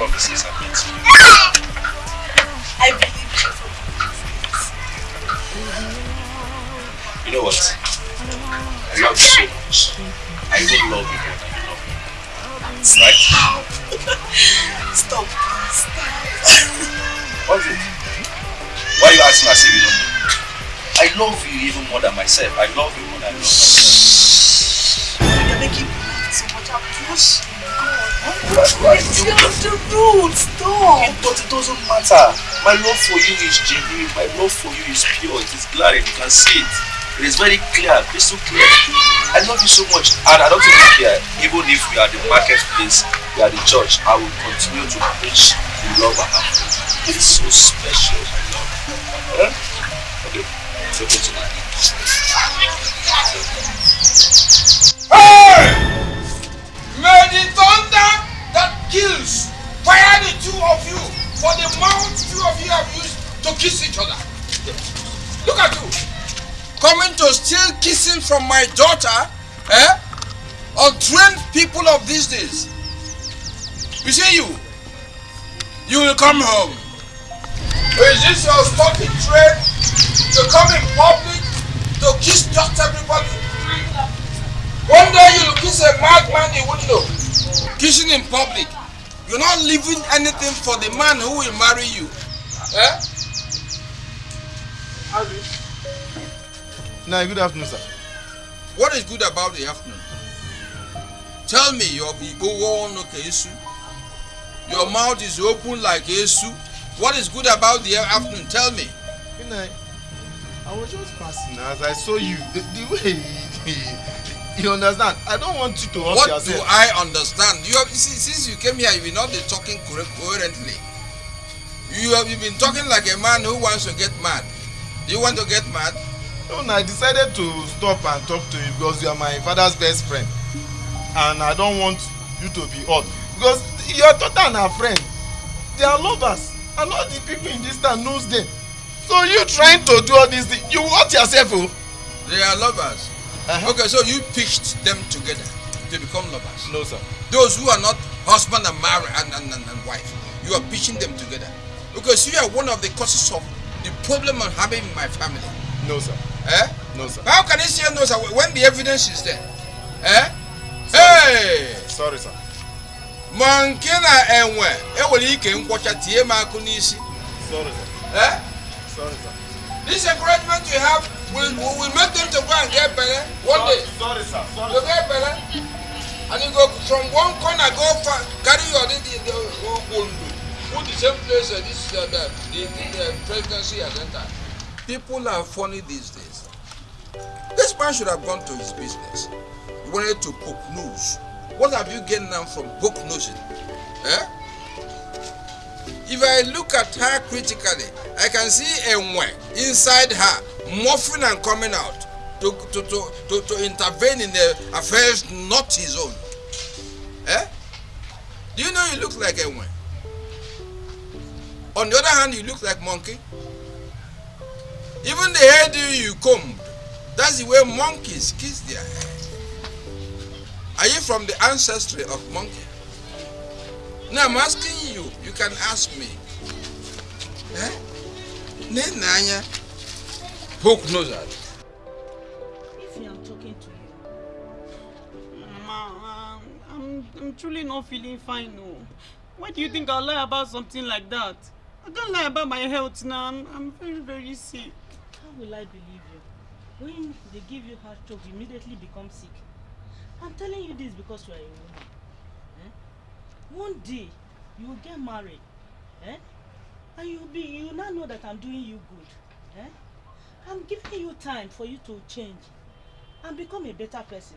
all It, it doesn't matter. My love for you is genuine. My love for you is pure. It is glaring. You can see it. It is very clear, crystal clear. I love you so much, and I don't even care. Even if we are the marketplace, we are the church, I will continue to preach the love I have you. It's so special. I love. Huh? Okay, so go to my Hey! May the thunder that kills fire the two of you for the mouth two of you have used to kiss each other. Look at you. Coming to steal kissing from my daughter, eh? Untrained people of these days. You see you. You will come home. Is this your stalking trade? To come in public to kiss just everybody? One day you will kiss a madman in window. Kissing in public. You're not leaving anything for the man who will marry you. Eh? Now, good afternoon, sir. What is good about the afternoon? Tell me your Igbo no Kesu. Your mouth is open like Esu. What is good about the afternoon? Tell me. Good night. I was just passing as I saw you. The, the way you understand. I don't want you to hurt What yourself. do I understand? You have see, since you came here, you've not been talking coherently. You have you've been talking like a man who wants to get mad. Do you want to get mad? No, no, I decided to stop and talk to you because you are my father's best friend. And I don't want you to be hurt. Because your daughter and her friend, they are lovers. And all the people in this town knows them. So you trying to do all these things, you hurt yourself, oh. They are lovers. Uh-huh. Okay, so you pitched them together to become lovers. No, sir. Those who are not husband and married and, and, and, and wife, you are pitching them together. Because you are one of the causes of the problem I'm having in my family. No, sir. Eh? No, sir. How can you say no, sir, when the evidence is there? Eh? Hey! Sorry, sir. Ma nke na enwe enwere ike nkwọcha tie m akụ n'isi. Sorry, sir. Eh? Sorry, sir. This encouragement you have will, will, will make them to go and get better one day. Sorry, sir. Sorry, You get better. And you go from one corner go far, carry your the the the Ondo. Put the same place uh, this uh, the, the, the, presidency has entered. People are funny these days. This man should have gone to his business. He wanted to poke news. What have you gained now from poke nosing? Eh? If I look at her critically, I can see Enwe inside her, morphing and coming out to, to, to, to, to intervene in the affairs not his own. Eh? Do you know he looks like Enwe? On the other hand, you look like monkey. Even the hairdo you combed, that's the way monkeys kiss their hair. Are you from the ancestry of monkey? Now I'm asking you, you can ask me. Eh? Nenanya, poke knows that. If I'm talking to you. Mama, um, I'm, I'm truly not feeling fine, no. Why do you think I'll lie about something like that? I can't lie about my health now. I'm, I'm very, very sick. How will I believe you? When they give you heart stroke, you immediately become sick. I'm telling you this because you are a woman. Eh? One day, you will get married. Eh? And you'll be you now know that I'm doing you good. Eh? I'm giving you time for you to change and become a better person.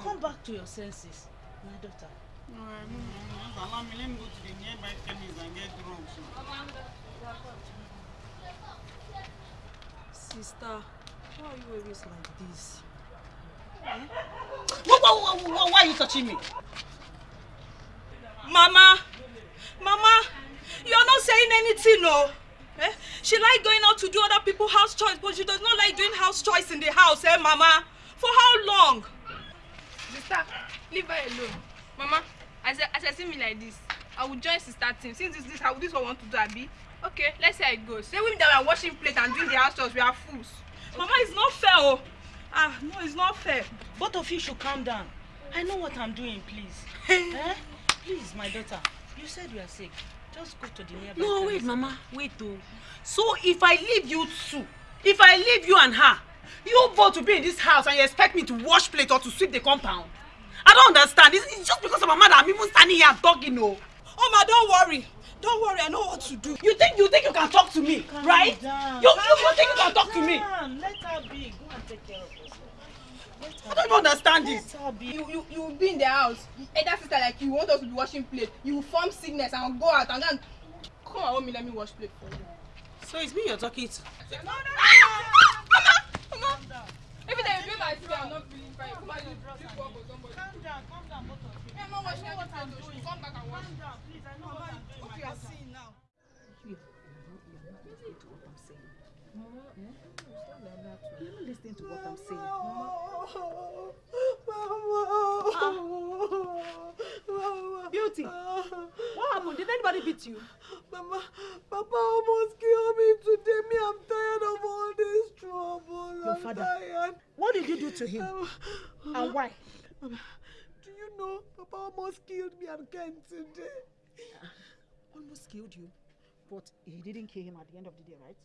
Come back to your senses, my daughter. Mm. Sister, why are you always like this? Why, why, why, why are you touching me? Mama, Mama, you're not saying anything, no. Eh? She like going out to do other people's house chores, but she does not like doing house chores in the house, eh, Mama? For how long? Sister, leave her alone. Mama, as I, as I see me like this, I will join sister team. Since this this how this one want to do, Abi. Okay, let's see how it goes. Say women that are washing plate and doing the house chores, we are fools. Mama, it's not fair, oh. Ah, no, it's not fair. Both of you should calm down. I know what I'm doing, please. eh? Please, my daughter. You said you are sick. Just go to the nearby No, wait. Mama. Wait, oh. So if I leave you two, if I leave you and her, you both to be in this house and you expect me to wash plate or to sweep the compound? I don't understand. It's, it's just because of Mama that I'm even standing here talking, oh. Oma, don't worry. Don't worry, I know what to do. You think you think you can talk to me, Calm right? down. You, you, you think you can talk to me? down. Let her be. Go and take care of I don't even understand this. You you you will be in the house. Either sister like you want us to be washing plate. You will form sickness and go out and then come and help me let me wash plate for you. So it's me you're talking to. No, no, no, no, Mama, Mama. Every time you do my sister, I'm not feeling fine. Come on, you do work for somebody. Calm down, calm down, both of you. I'm not washing what I'm doing. Come back and wash. Calm down, please. I know what I'm doing. What you are seeing now? You're not listening to what I'm saying. Beauty, what happened? Did anybody beat you? Mama, Papa almost killed me today. Me, I'm tired of all this trouble. Your I'm father. tired. What did you do to him? And why? Mama, do you know Papa almost killed me and Ken today? Almost killed you. But he didn't kill him at the end of the day, right?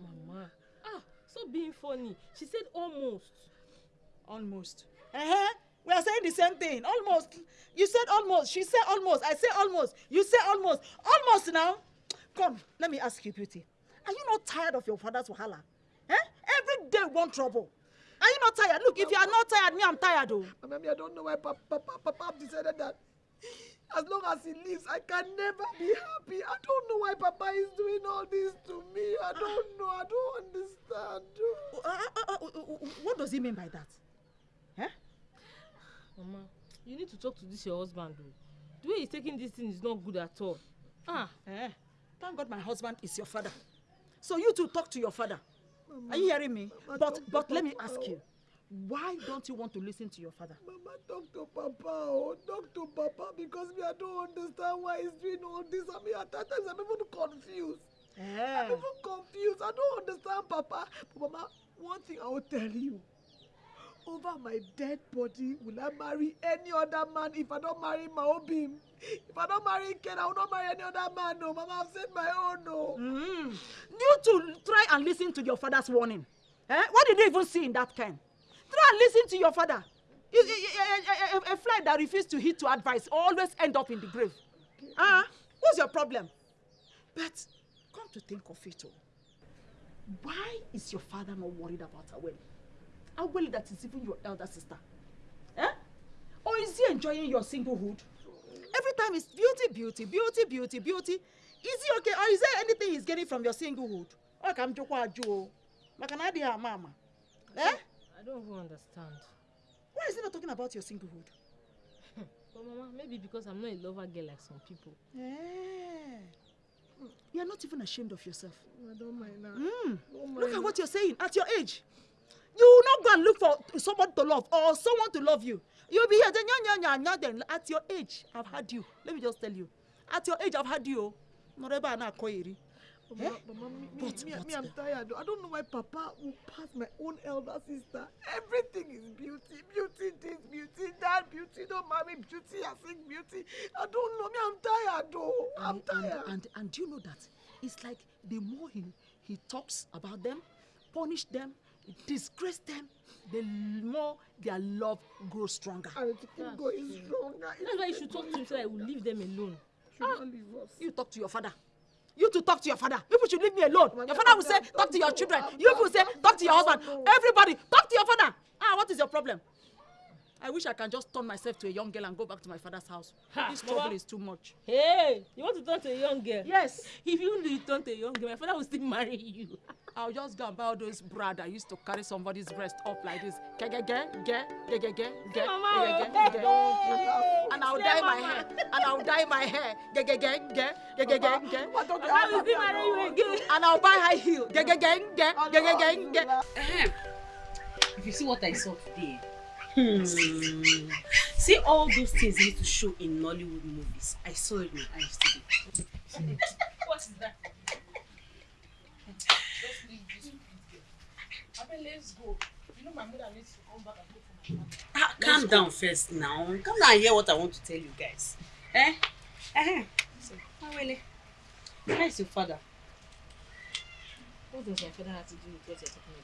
Mama. Ah, stop being funny. She said almost. Almost. Uh-huh. We are saying the same thing. Almost. You said almost. She said almost. I say almost. You say almost. Almost now. Come, let me ask you, Beauty. Are you not tired of your father's wahala? Eh? Every day one trouble. Are you not tired? Look, if you are not tired, me, I'm tired, oh. Mama, me, I don't know why Papa, Papa, Papa decided that as long as he lives, I can never be happy. I don't know why Papa is doing all this to me. I don't know. I don't understand. Uh, uh, uh, uh, uh, what does he mean by that? Mama, you need to talk to this your husband though. The way he's taking this thing is not good at all. Ah, Eh? Thank God my husband is your father. So you two talk to your father. Are you hearing me? Mama, But but let me Papa, ask you, why don't you want to listen to your father? Mama, talk to Papa. Oh, talk to Papa because me, I don't understand why he's doing all this. I mean, at times I'm even confused. I'm Eh. even confused. I don't understand, Papa. But Mama, one thing I will tell you. Over my dead body, will I marry any other man if I don't marry Maobim? If I don't marry Ken, I will not marry any other man. No, Mama, I've said my own. No. Mm. You two try and listen to your father's warning. Eh? What did you even see in that pen? Try and listen to your father. You, you, a, a, a, fly that refuses to heed to advice always end up in the grave. Ah, what's your problem? But come to think of it, oh, why is your father not worried about Aweli? Aweli that is even your elder sister. Eh? Or is he enjoying your singlehood? Every time it's beauty, beauty, beauty, beauty, beauty. Is he okay? Or is there anything he's getting from your singlehood? Ọ ka m jụkwa ajụ o. Maka na adịghị ama ama. Eh? I don't even understand. Why is he not talking about your singlehood? But Mama, maybe because I'm not a lover girl like some people. Eh. You are not even ashamed of yourself. I don't mind now. Mm. Don't Look mind at what you're saying at your age. You will not go and look for someone to love or someone to love you. You'll be here, then, nya, nya, nya, nya, then at your age, I've had you. Let me just tell you. At your age, I've had you. oh. Not ever na koiri. Mama, Mama, me, But- me, but- me, I'm tired. I don't know why Papa will pass my own elder sister. Everything is beauty, beauty, this, beauty, that, beauty. Don't marry beauty, I think beauty. I don't know. Me, I'm tired, though. I'm and, tired. and, and, and do you know that? It's like the more he, he talks about them, punish them, disgrace them, the more their love grows stronger. And to keep going stronger. That's why you should talk to him so that I will leave them alone. should not leave us. You talk to your father. You to talk to your father. People should leave me alone. Your father will say, talk to your children. You will say, talk to your husband. Everybody, talk to your father. Ah, what is your problem? I wish I can just turn myself to a young girl and go back to my father's house. Ha, this Mama. trouble is too much. Hey, you want to turn to a young girl? Yes. If you return to a young girl, my father will still marry you. I'll just go and buy all those bra that used to carry somebody's breast up like this. Ge ge ge ge ge ge ge ge Mama, ge oh. ge ge. And I'll dye my Mama. hair. And I'll dye my hair. Ge ge ge ge ge ge ge ge. Papa will still marry you again. And I'll buy high heel. Ge ge ge ge ge ge ge ge. If you see what I saw today, hmm. see all those things they used to show in Nollywood movies. I saw it with my eyes today. What is that? Just leave this with girl. Let's go. You know my mother needs to come back and cook for my mother. Ah, calm down first now. Calm down and hear what I want to tell you guys. Eh? Eh? So, Awele, where is your father? What does my father have to do with what you're talking about?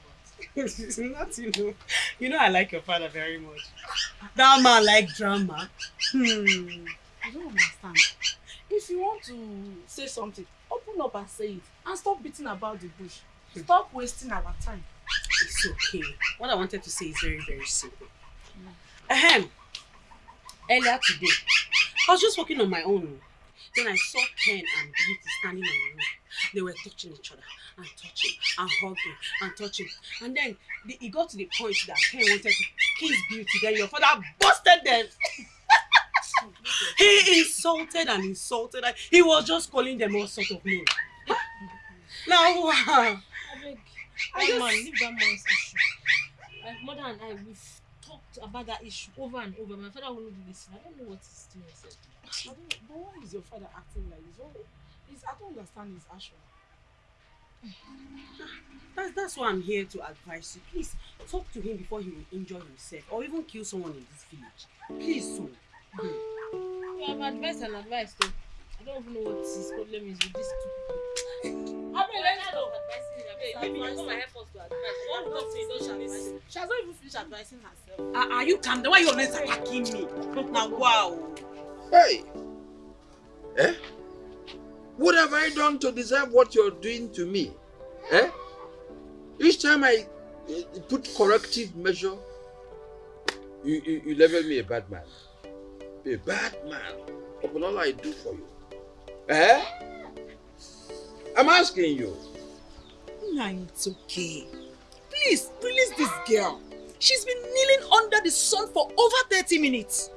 Not you know. You know I like your father very much. That man like drama. Hmm. I don't understand. If you want to say something, open up and say it. And stop beating about the bush. Stop wasting our time. It's okay. What I wanted to say is very, very simple. Ahem. Earlier today, I was just walking on my own. Then I saw Ken and Beauty standing on the road. They were touching each other and touching and hugging and touching. And then the, it got to the point that Ken wanted to kiss Beauty. Then your father busted them. he insulted and insulted. And he was just calling them all sort of names. Now, wow. I beg. I just- man, leave that man's issue. My mother and I, we've talked about that issue over and over. My father won't do this. I don't know what he's doing. Don't, but why is your father acting like this? Is, I don't understand his action. That's, that's why I'm here to advise you. Please talk to him before he will injure himself or even kill someone in this village. Please, so. You have advice and advice though. I don't even know what his problem is with these two people. I mean, let's go. Maybe you come and help us to advise. One will talk to don't she advise? She has not even finished advising herself. Are, are you calm? Why you always attacking me? Now, wow. Hey! Eh? What have I done to deserve what you're doing to me? Eh? Each time I uh, put corrective measure, you, you, you me a bad man. A bad man upon all I do for you. Eh? I'm asking you. Nah, it's okay. Please, release this girl. She's been kneeling under the sun for over 30 minutes.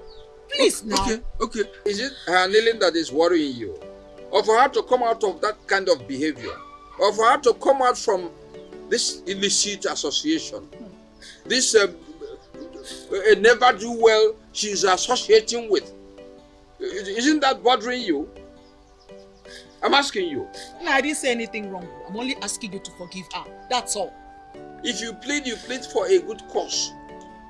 Please, now. Okay, okay. Is it her kneeling that is worrying you? Or for her to come out of that kind of behavior? Or for her to come out from this illicit association? This um, uh, never do well she's associating with? Isn't that bothering you? I'm asking you. No, I didn't say anything wrong. I'm only asking you to forgive her. That's all. If you plead, you plead for a good cause,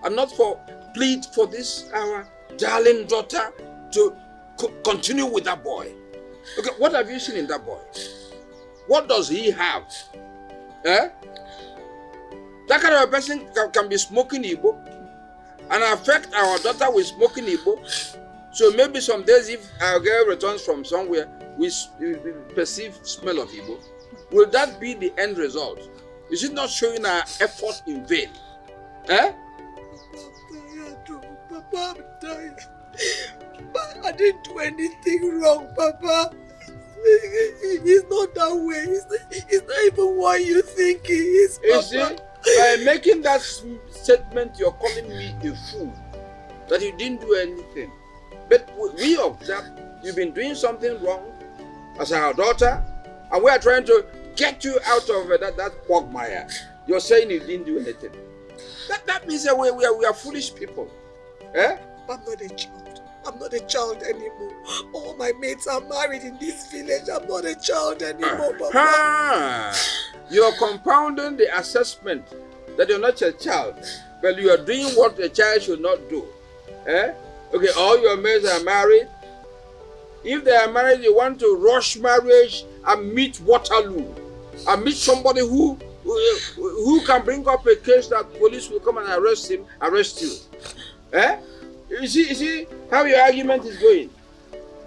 and not for plead for this our darling daughter to continue with that boy. Okay, what have you seen in that boy? What does he have? Eh? That kind of a person can, can be smoking Igbo and affect our daughter with smoking Igbo. So maybe some days if our girl returns from somewhere, we, perceive smell of Igbo. Will that be the end result? Is it not showing our effort in vain? Eh? I'm tired. Papa, I didn't do anything wrong, Papa. He's not that way. He's, he's not even what you think he is, You Papa. see, by making that statement, you're calling me a fool. That you didn't do anything. But we observe you've been doing something wrong as our daughter, and we are trying to get you out of uh, that, that quagmire. You're saying you didn't do anything. That, that means that we, we, are, we are foolish people. Eh? I'm not a child. I'm not a child anymore. All my mates are married in this village. I'm not a child anymore, Papa. Ah, you're compounding the assessment that you're not a child, but you are doing what a child should not do. Eh? Okay, all your mates are married. If they are married, you want to rush marriage and meet Waterloo and meet somebody who who, who can bring up a case that police will come and arrest him, arrest you. Eh? You see, you see how your argument is going?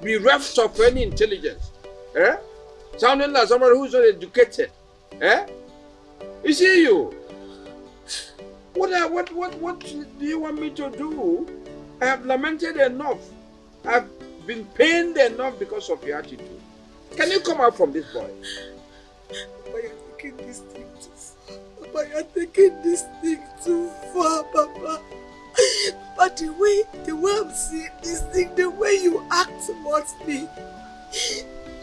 Bereft of any intelligence. Eh? Sounding like somebody who's not educated. Eh? You see you. What, I, what, what, what do you want me to do? I have lamented enough. I've been pained enough because of your attitude. Can you come out from this boy? Papa, you're taking this thing too far. Papa, you're taking this thing too far, Papa. But the way, the way I'm this thing, the way you act towards me,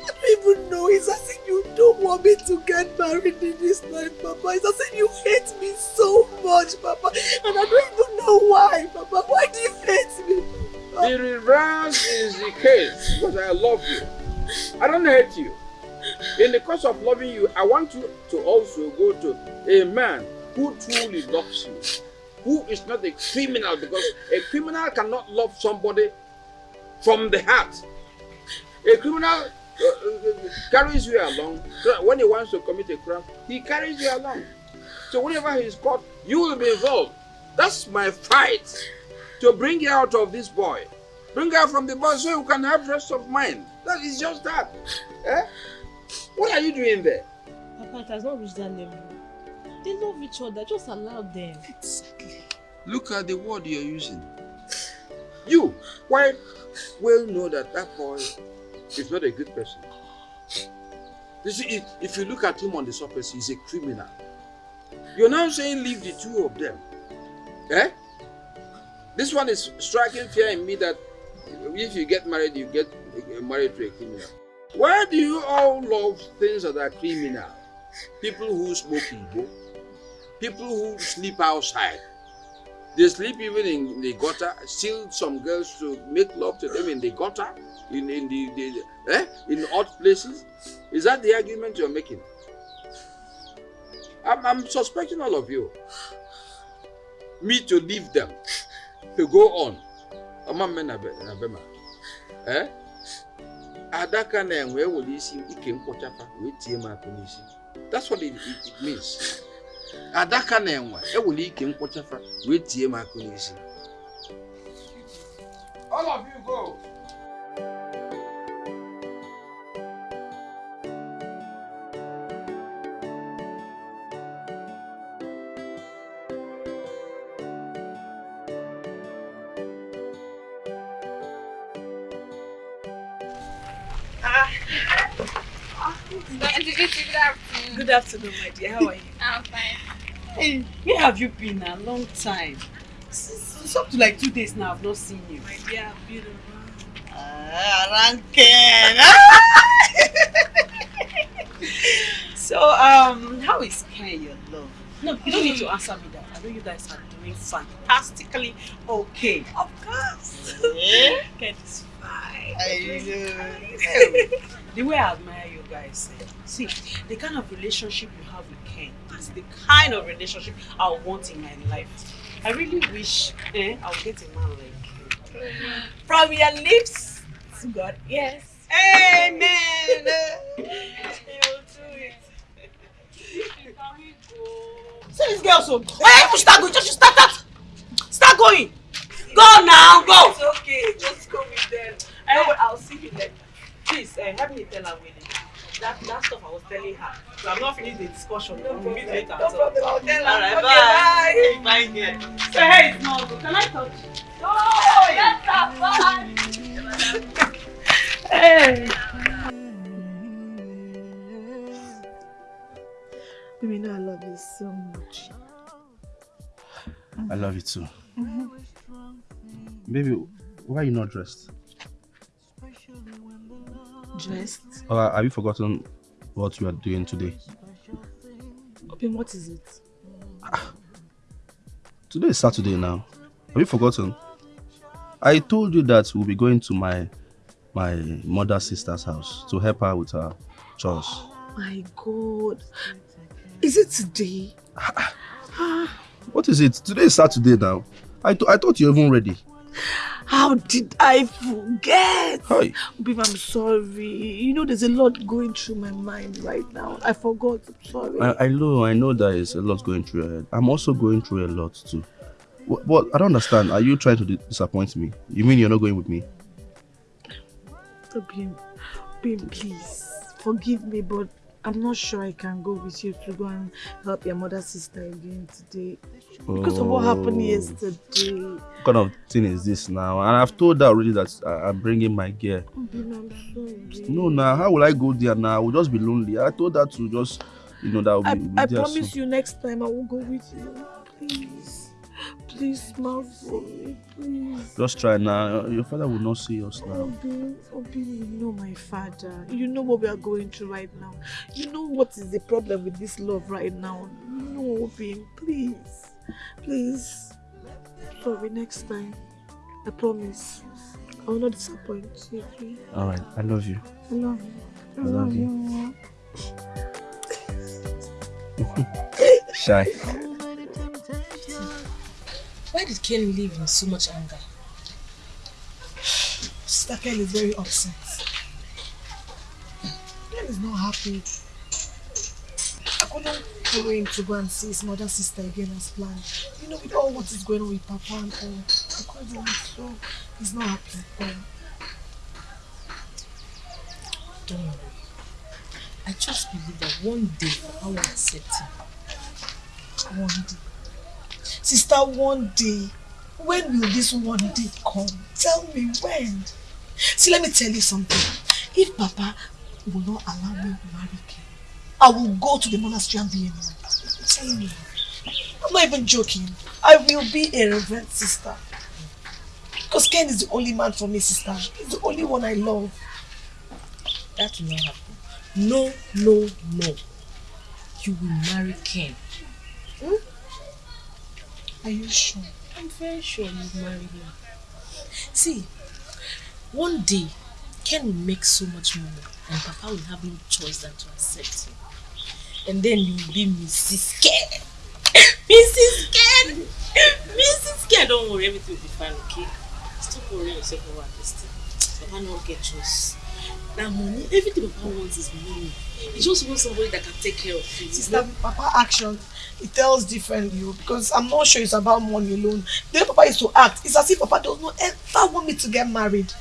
I don't even know. It's as if you don't want me to get married in this life, Papa. It's as if you hate me so much, Papa. And I don't even know why, Papa. Why do you hate me? The reverse is the case because I love you. I don't hate you. In the course of loving you, I want you to also go to a man who truly loves you, who is not a criminal because a criminal cannot love somebody from the heart. A criminal uh, uh, carries you along. When he wants to commit a crime, he carries you along. So whenever he's caught, you will be involved. That's my fight to bring you out of this boy. Bring her from the boy so you can have rest of mind. That is just that. Eh? What are you doing there? Papa, it has not reached that level. They love each other. Just allow them. Exactly. Look at the word you're using. You why well know that that boy is not a good person. You see, if, if you look at him on the surface, he's a criminal. You're now saying leave the two of them. Eh? This one is striking fear in me that if you get married, you get married to a criminal. Why do you all love things that are criminal? People who smoke Igbo, people who sleep outside. They sleep even in the gutter, steal some girls to make love to them in the gutter, in, in the, the eh? in odd places. Is that the argument you're making? I'm, I'm suspecting all of you. Me to leave them, to go on. Eh? Adaka na enwe ewere isi ike mkpọchapa wee. That's what it, it, it means. Adaka na enwe ewere ike mkpọchapa wee tie m akụ n'isi. All of you go. Good afternoon. Good afternoon, my dear. How are you? I'm fine. Hey, where have you been? A long time. It's up to like two days now. I've not seen you. My dear, I've been around. Ah, Ranken. so, um, how is Ken, your love? No, you don't need to answer me that. I know you guys are doing fantastically okay. Of course. Eh? Ken is fine. I know. the way I admire you guys, eh, see, the kind of relationship you have Ken is the kind of relationship I want in my life. I really wish eh, I'll get a man like Ken. From your lips to God, yes. Amen. You will do it. See this girl so. Hey, you start going. Just you start that. Start going. Go now, go. It's okay. Just go with them. No, I'll see you later. Please, uh, help me tell her Winnie. That, that stuff I was telling her. So I'm not finished the discussion. No we'll meet later. No so. problem. I'll tell her. Alright, Okay, bye. Bye. here. So hey, it's not good. Can I touch? Oh, that's fine. Hey. Baby, know I love you so much. I love you too. Baby, why are you not dressed? Dressed? Or have you forgotten what you are doing today? Open, what is it? Today is Saturday now. Have you forgotten? I told you that we'll be going to my my mother's sister's house to help her with her chores. Oh my God. Is it today? What is it? Today is Saturday now. I, th- I thought you were even ready. How did I forget? Hi. Babe, I'm sorry. You know, there's a lot going through my mind right now. I forgot. I'm sorry. I, I know, I know there is a lot going through your head. I'm also going through a lot too. But I don't understand. Are you trying to di- disappoint me? You mean you're not going with me? Babe, babe, please forgive me, but I'm not sure I can go with you to go and help your mother's sister again today. Because of what happened Oh. yesterday. What kind of thing is this now? And I've told her already that I- I'm bringing my gear. I'm sorry. No, now how will I go there now? I will just be lonely. I told her to just, you know, that will be, I, be I promise soon. you next time I will go with you. Please. Please smile for me, please. Just try now. Your father will not see us now. Obin, Obin, you know my father. You know what we are going through right now. You know what is the problem with this love right now. You know, Obin, please. Please. Sorry, next time. I promise. I will not disappoint you. okay? All right, I love you. I love you. I, I love, love you. Shy. Why did Ken leave in so much anger? Sister Ken is very upset. Ken is not happy. I couldn't follow him to go and see his mother sister again as planned. You know, with all what is going on with Papa and all, I couldn't, so he's not happy at. Don't worry. I just believe that one day Papa will accept him. One day. Sister, one day. When will this one day come? Tell me when. See, let me tell you something. If Papa will not allow me to marry Ken, I will go to the monastery and be a nun. Telling you. I'm not even joking. I will be a reverend sister. Because Ken is the only man for me, sister. He's the only one I love. That will not happen. No, no, no. You will marry Ken. Hmm? Are you sure? I'm very sure you'll marry him. See, one day Ken will make so much money and Papa will have no choice than to accept him. And then you will be Mrs. Ken. Mrs. Ken! Mrs. Ken! Don't worry, everything will be fine, okay? Stop worrying yourself over this thing. Papa not get choice. That money, everything Papa wants is money. He just wants somebody that can take care of him. Sister, Papa action, it tells differently because I'm not sure it's about money alone. The way Papa is to act, it's as if Papa does not ever want me to get married.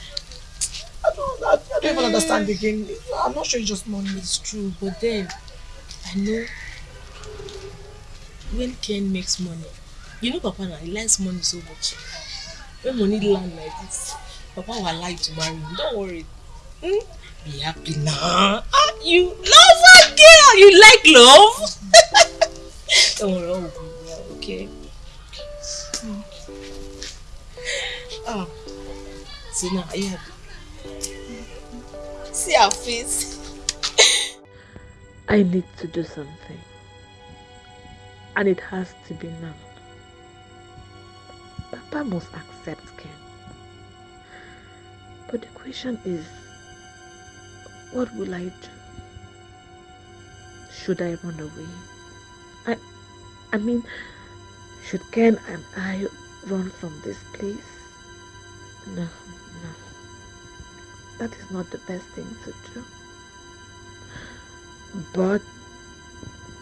I don't, I, I don't even understand again. I'm not sure it's just money. It's true, but then I know when Ken makes money, you know Papa now, he likes money so much. When money land like this, Papa will you to marry him. Don't worry. Hmm? Be happy now. Ah, you love that girl. You like love. Don't worry, all will be well, okay? Ah, see now, are you happy? See our face. I need to do something. And it has to be now. Papa must accept Ken. But the question is, what will I do? Should I run away? I, I mean, should Ken and I run from this place? No, no. That is not the best thing to do. But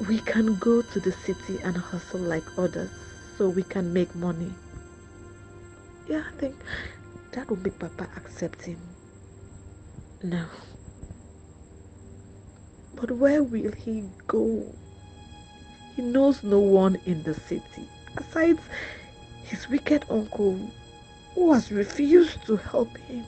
we can go to the city and hustle like others so we can make money. Yeah, I think that will make Papa accept him. No. But where will he go? He knows no one in the city aside his wicked uncle who has refused to help him.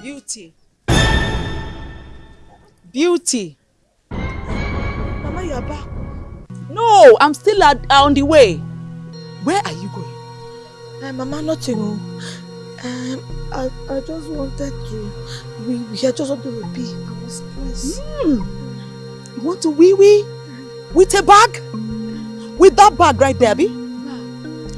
Beauty. Beauty. Mama, you are back. No, I'm still at, on the way. Where are you going? Uh, Mama, nothing. Um, I, I just wanted to. We, we had just wanted to be. I was stressed. You want to wee wee? With a bag? With that bag right there, Abi?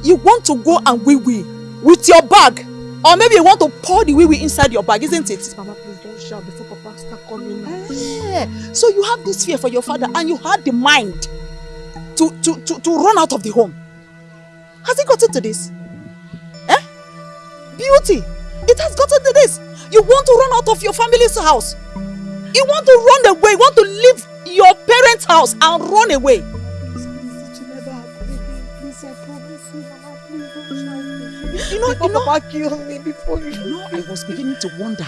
You want to go and wee wee with your bag? Or maybe you want to pour the wee wee inside your bag, isn't it? Mama, please don't shout before Papa start coming. Eh, So you have this fear for your father and you had the mind to, to, to, to run out of the home. Has it gotten to this? Eh? Beauty, it has gotten to this. You want to run out of your family's house. You want to run away. You want to leave your parents' house and run away. You know, you know, Papa kill me before you. you know, I was beginning to wonder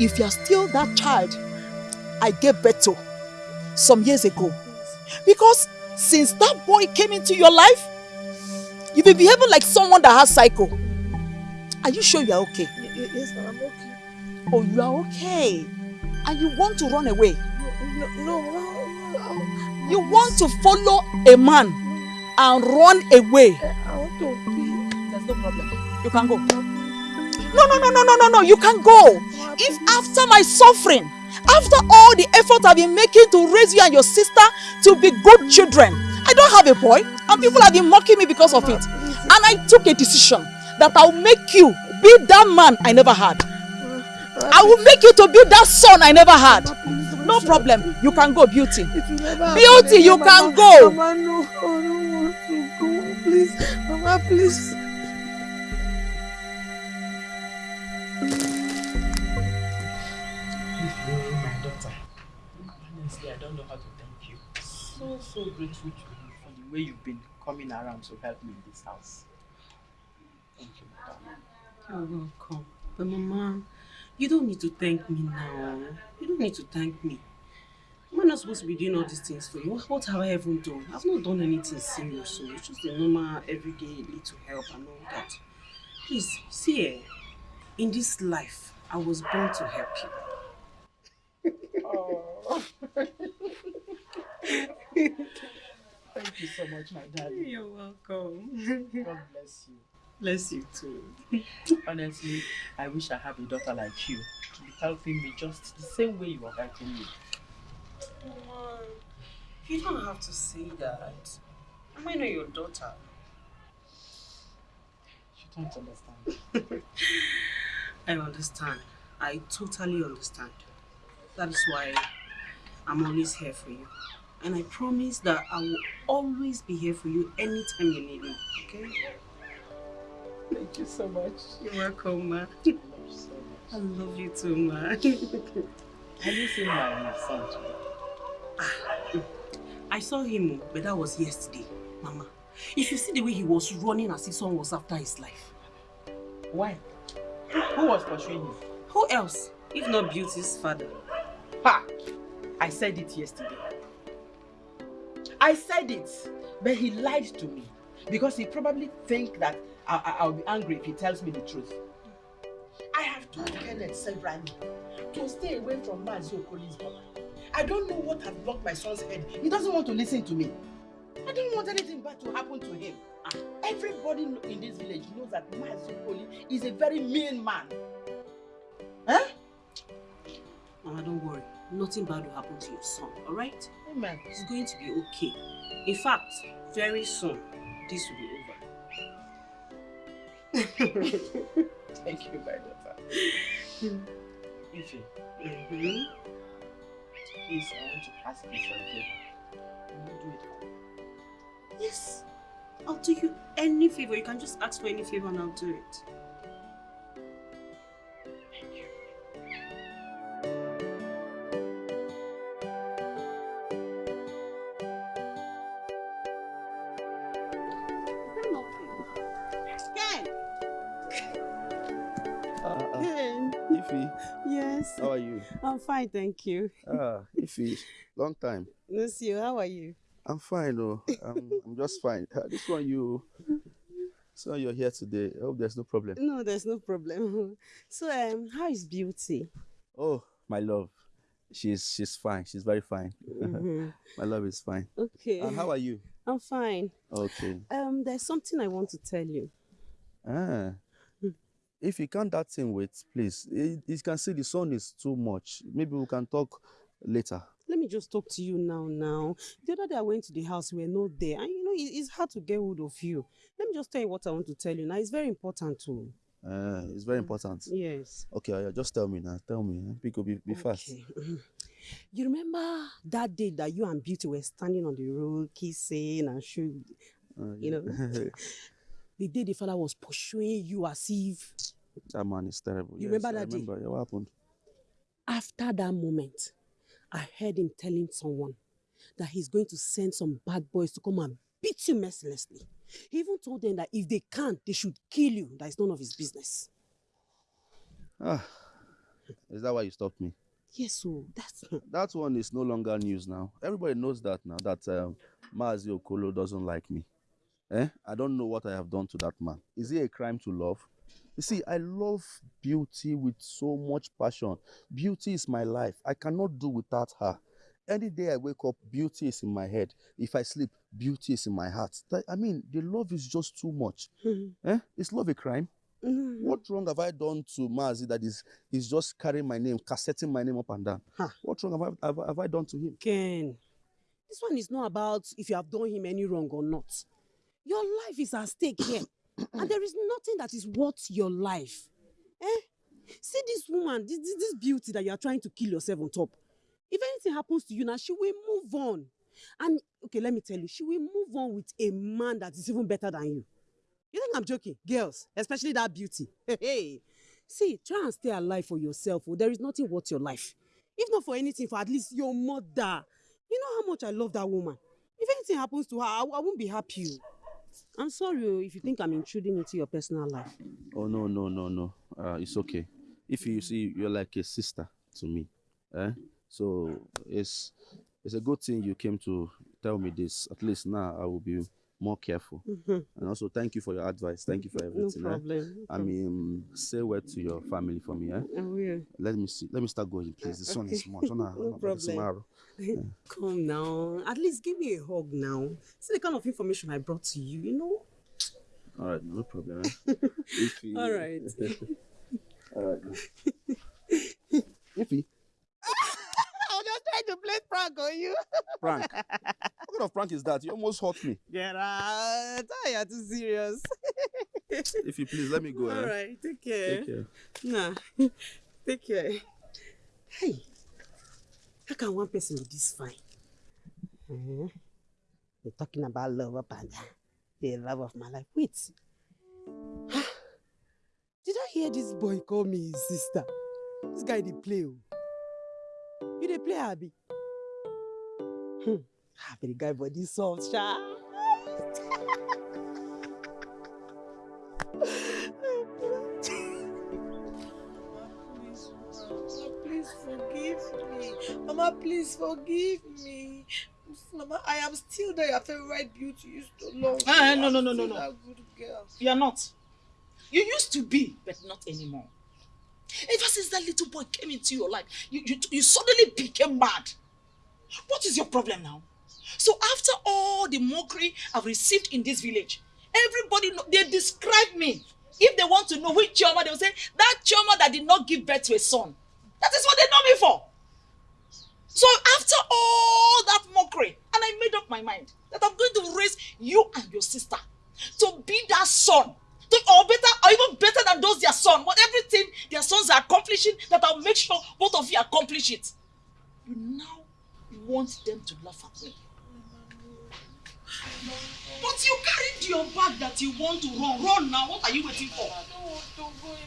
if you are still that child I gave birth to some years ago. Because since that boy came into your life, you've been behaving like someone that has psycho. Are you sure you are okay? Yes, I'm okay. Oh, you are okay. And you want to run away. No, no, no, no. You want to follow a man and run away. I want to. There's no problem. You can go. No, no, no, no, no, no, no. You can go. If after my suffering, after all the effort I've been making to raise you and your sister to be good children, I don't have a boy, and people have been mocking me because of it. And I took a decision that I'll make you be that man I never had. I will make you to be that son I never had. No problem. You can go, beauty. Beauty, you can go. Mama, no, I don't want to go. Please, Mama, please. My daughter. Honestly, I don't know how to thank you. So, so grateful to you for the way you've been coming around to help me in this house. Thank you, darling. You're welcome. But Mama, you don't need to thank me now. You don't need to thank me. I'm not supposed to be doing all these things for you. What- have I even done? I've not done anything serious, so it's just a normal, everyday little help and all that. Please, see, eh, in this life, I was born to help you. Oh. Thank you so much, my darling. You're welcome. God bless you. Bless you too. Honestly, I wish I had a daughter like you to be helping me just the same way you are helping me. Mama, you don't have to say that. Am I not your daughter? Don't understand. I understand. I totally understand. That is why I'm always here for you. And I promise that I will always be here for you anytime you need me. Okay? Thank you so much. You're welcome, ma. I love you so much. I love you too, ma. Have you seen my son today? I saw him, but that was yesterday, Mama. If you see the way he was running as if someone was after his life. Why? Who was pursuing him? Who else? If not Beauty's father. Ha! I said it yesterday. I said it, but he lied to me because he probably think that I, I, I'll be angry if he tells me the truth. I have told Kenneth severally to stay away from Mazi Okoli's brother. I don't know what has blocked my son's head. He doesn't want to listen to me. I don't want anything bad to happen to him. Ah, Everybody in this village knows that Mazi Okoli is a very mean man. Huh? Mama, don't worry. Nothing bad will happen to your son, alright? Amen. It's going to be okay. In fact, very soon, this will be over. Thank you, my daughter. Ife, Mhm. please, I want to ask you something. a favor. Will you do it? Yes. I'll do you any favor. You can just ask for any favor and I'll do it. Ken! Ify, Yes. how are you? I'm fine, thank you. Ah, Ify, long time. Miss you, how are you? I'm fine, oh. I'm, I'm just fine. This one you, so you're here today. I hope there's no problem. No, there's no problem. So, um, how is beauty? Oh, my love, she's she's fine. She's very fine. Mhm. my love is fine. Okay. And how are you? I'm fine. Okay. Um, there's something I want to tell you. Ah. If you can't that thing wait, please. You you can see the sun is too much. Maybe we can talk later. Let me just talk to you now. Now, the other day I went to the house, we were not there, and you know it- it's hard to get hold of you. Let me just tell you what I want to tell you now. It's very important too. Uh, it's very important. Yes. Okay, just tell me now. Tell me. eh? Pico, be, be fast. You remember that day that you and Beauty were standing on the road, kissing and shooting, Uh, you know? the day the fella was pursuing you as if that man is terrible. You yes, remember I that day? remember. Yeah, what happened? after that moment, I heard him telling someone that he's going to send some bad boys to come and beat you mercilessly. He even told them that if they can't, they should kill you. That is none of his business. Ah, is that why you stopped me? Yes, so that's That one is no longer news now. Everybody knows that now, that um, Maazi Okolo doesn't like me. Eh? I don't know what I have done to that man. Is it a crime to love? You see, I love beauty with so much passion. Beauty is my life. I cannot do without her. Any day I wake up, beauty is in my head. If I sleep, beauty is in my heart. I mean, the love is just too much. Eh? Is love a crime? What wrong have I done to Maazi that is, is just carrying my name, cassetting my name up and down? What wrong have I, have, I- have I done to him? Ken, this one is not about if you have done him any wrong or not. Your life is at stake here, and there is nothing that is worth your life. Eh? See this woman, this, this, this beauty that you are trying to kill yourself on top. If anything happens to you now, she will move on. And okay, let me tell you, she will move on with a man that is even better than you. You think I'm joking? Girls, especially that beauty. Hey. See, try and stay alive for yourself. Oh. There is nothing worth your life. If not for anything, for at least your mother. You know how much I love that woman. If anything happens to her, I, I won't be happy. oh. I'm sorry oh, if you think I'm intruding into your personal life. Oh no no no no. Uh, it's okay. If you see, you're like a sister to me. Eh? So it's it's a good thing you came to tell me this. At least now I will be more careful. Mhm. And also thank you for your advice. Thank you for everything. eh? problem, no I mean, say word to your family for me. Eh? I will. Let me see. Let me start going, please. The sun is Okay. much. No problem. Yeah. Come now. At least give me a hug now. See the kind of information I brought to you, you know? All right, no problem. Eh? You- All right. All right. Ify, prank on you. prank. What kind of prank is that? You almost hurt me. Get out. You're too serious. If you please, let me go. All eh? right, take care. Take care. Nah, take care. Hey, how can one person be this fine? Eh? You're talking about love up and down. The love of my life. Wait. Did I hear this boy call me his sister? This guy dey play oh. You dey play Abi? Hmm. Ah, but the guy body soft, sha. Please forgive me. Mama, please forgive me. Mama, I am still there, your favorite beauty you used to love. Ah, no, no, no, no, no. good girl. You are not. You used to be, but not anymore. Ever since that little boy came into your life, you, you, you suddenly became mad. What is your problem now? So after all the mockery I've received in this village, everybody know, they describe me. If they want to know which Chioma, they will say, that Chioma that did not give birth to a son. That is what they know me for. So after all that mockery, and I made up my mind that I'm going to raise you and your sister to be that son. To, or better, or even better than those their son. What everything their sons are accomplishing, that I'll make sure both of you accomplish it. You now want them to laugh at me. But you carried your bag that you want to run. Run now. What are you waiting for?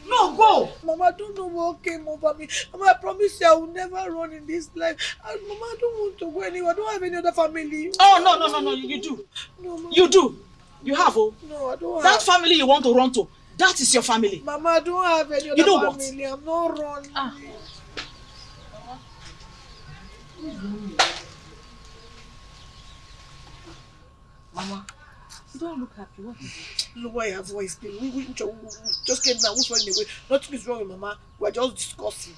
No, go. Mama, don't know what came over me. Mama, I promise you I will never run in this life. And Mama, I don't want to go anywhere. I don't have any other family. Oh, no, no, no, no, you do. No, Mama. You do. You have, oh. No, I don't That have. family you want to run to, that is your family. Mama, I don't have any other You know what? family. I'm not running. Mama, you don't look happy. What is it? Lower your voice, please. We, we, we, just came now. Who's running away? Nothing is wrong with Mama. We're just discussing.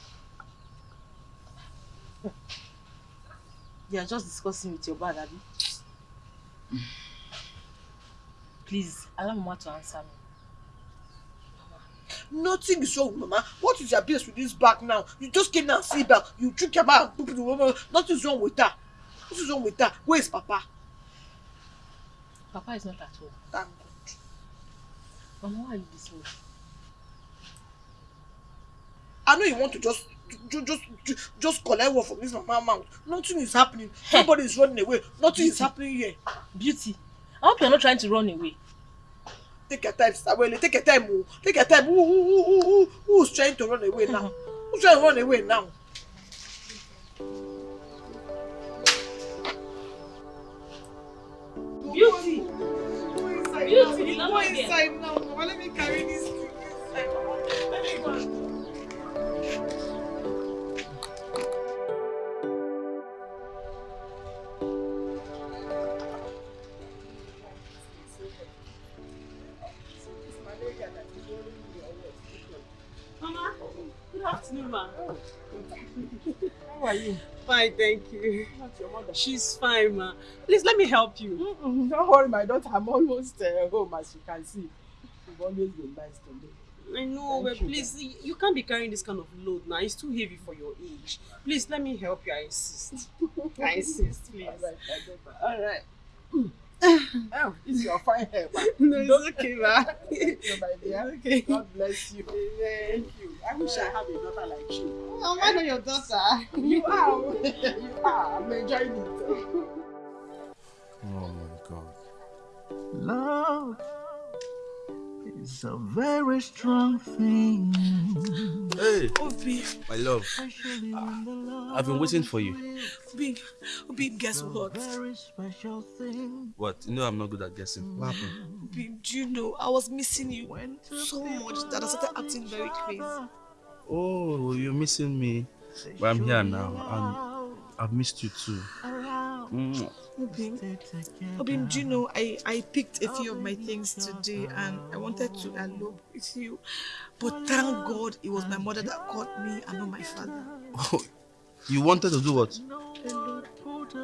You are just discussing with your Abby. Please, allow Mama to answer me. Nothing is wrong Mama. What is your business with this bag now? You just came now and see back. You took your bag and put the woman. Nothing is wrong with that. What is wrong with that? Where is Papa? Papa is not at home. Thank God. Mama, why are you this way? I know you want to just just just ju- just collect word from this mama mouth. Nothing is happening. Nobody is running away. Nothing is happening here. Beauty, I hope you're not trying to run away. take your time sister take your time o take your time. Who who who who who's trying to run away now? Who's trying to run away now. beauty. Beauty na my dear. inside now? Mama let me carry this thing inside mama let me go. Good afternoon, ma. How are you? Fine, thank you. Not your mother. She's fine, ma. Please let me help you. Mm-mm, don't worry, my daughter. I'm almost uh, home, as you can see. You've always been nice to me. I know, Thank but you. please, you can't be carrying this kind of load now. It's too heavy for your age. Please let me help you. I insist. I insist, please. All right. All right. oh, Oh, this is your fine hair, ma. no, it's okay, ma. Thank you, my dear. okay. God bless you. Thank you. I wish I have a daughter like you. Oh, I'm not your daughter. You are. you are. I'm enjoying it. Oh my god. Love is a very strong thing. Hey, Obi, my love. I've been waiting for you. Obi, Obi, guess what? Very special thing. What? You know I'm not good at guessing. What happened? Obi, do you know I was missing you so much that I started acting very crazy. Oh, you're missing me. But I'm here now, and I've missed you too. Mm. Obi, Obi, do you know I, I picked a few of my things today and I wanted to elope with you. But thank God it was my mother that caught me and not my father. Oh, you wanted to do what? Elope.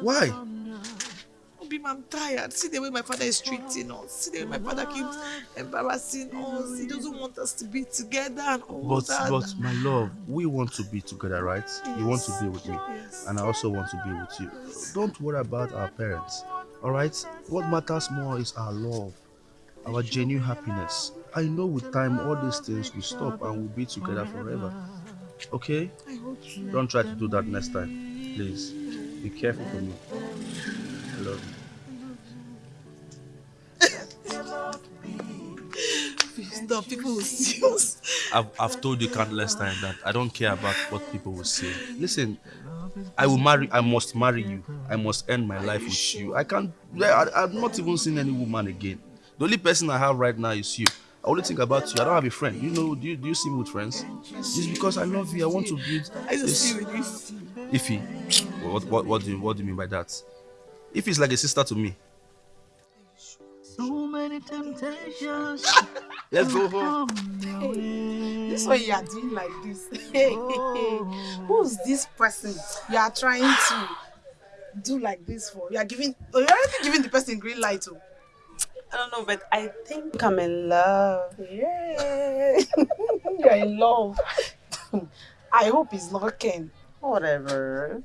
Why? Obi, I'm tired. See the way my father is treating us. See the way my father keeps embarrassing us. He doesn't want us to be together and all But that. but my love, we want to be together, right? You want to be with me, Yes. and I also want to be with you. Don't worry about our parents. All right. What matters more is our love, our genuine happiness. I know with time all these things will stop and we'll be together forever. Okay? I hope so. Don't try to do that next time, please. Be careful for me. I love you. Stop, people will see us. I've, I've told you countless times that I don't care about what people will say. Listen, I will marry, I must marry you. I must end my life with you. I can't, I, I've not even seen any woman again. The only person I have right now is you. I only think about you. I don't have a friend. You know, do you, do you see me with friends? It's because I love you. I want to build I just this. see with this. Ify, what, what, what, do you, what do you mean by that? If is like a sister to me. So many temptations. Ah, let's go home. This way you are doing like this. Oh. Who's this person you are trying ah. to do like this for? You are giving, oh, you're already giving the person green light. Oh. I don't know, but I think I'm in love. Yeah. You're in love. I hope it's not Ken. Whatever.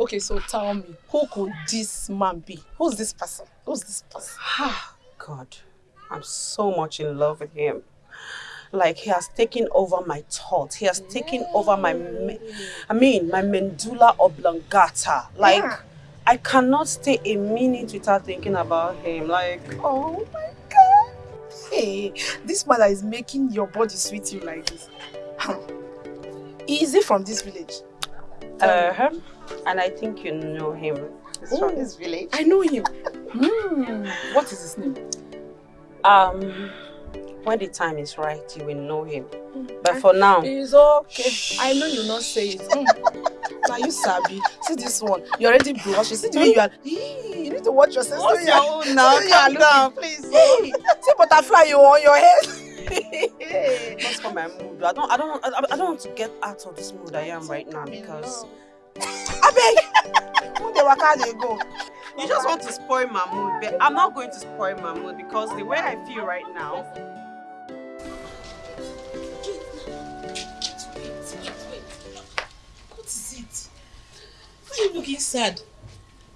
Okay, so tell me, who could this man be? Who's this person? Who's this person? God, I'm so much in love with him. Like he has taken over my thoughts. He has taken over my, I mean, my medulla oblongata. Like Yeah. I cannot stay a minute without thinking about him. Like, Oh my god. Hey, this man is making your body sweet you like this. Is he from this village? uh, huh. and I think you know him. He's from this village. I know him. Hmm. What is his name? Um, when the time is right, you will know him. But for now, It's okay. I know you not say it. Mm. Now you sabi. See this one. You already blush. You see the way you are. You need to watch yourself. What's your you are- own now? see the way you are Calm down, please. Hey, see butterfly you on your head. That's for my mood. I don't, I don't, I, I don't want to get out of this mood I am right now because Abeg, who dey waka dey go? you just want to spoil my mood. But I'm not going to spoil my mood because the way I feel right now. What is it? Why are you looking sad?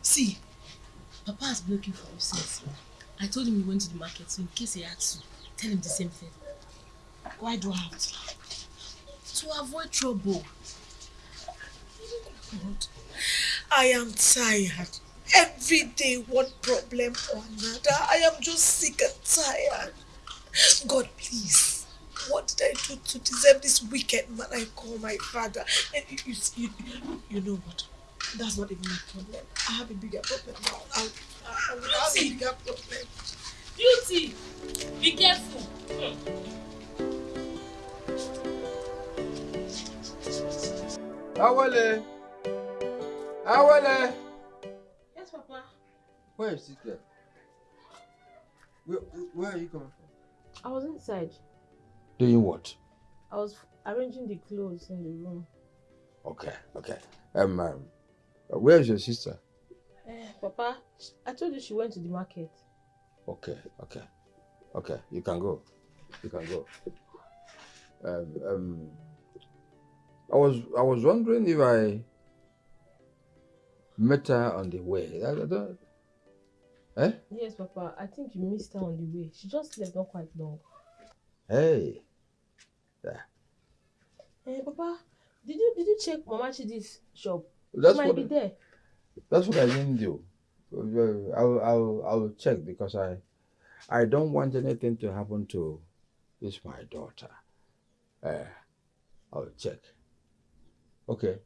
See, Papa has been looking for you since. I told him he went to the market, so in case he had to, tell him the same thing. Why do I have to? To avoid trouble. God, I am tired. Every day, one problem or another. I am just sick and tired. God, please. What did I do to deserve this wicked man I call my father? And you, you, you, you know what? That's not even my problem. I have a bigger problem now. I'll, Beauty! Beauty! Be careful! Hmm. Awele! Awele! Yes, Papa. Where is it girl? Where, where are you coming from? I was inside. Doing what? I was arranging the clothes in the room. Okay, okay. Um, um where is your sister? Eh, Papa, I told you she went to the market. Okay, okay, okay. You can go. You can go. Um, um, I was I was wondering if I met her on the way. I, don't. Eh? Yes, Papa. I think you missed her on the way. She just left not quite long. Hey. Yeah. Eh, Papa, did you did you check Mama Chidi's shop? That's she might be there. That's what I didn't do. Uh, I'll I'll I'll check because I I don't want anything to happen to this my daughter. Uh, I'll check. Okay.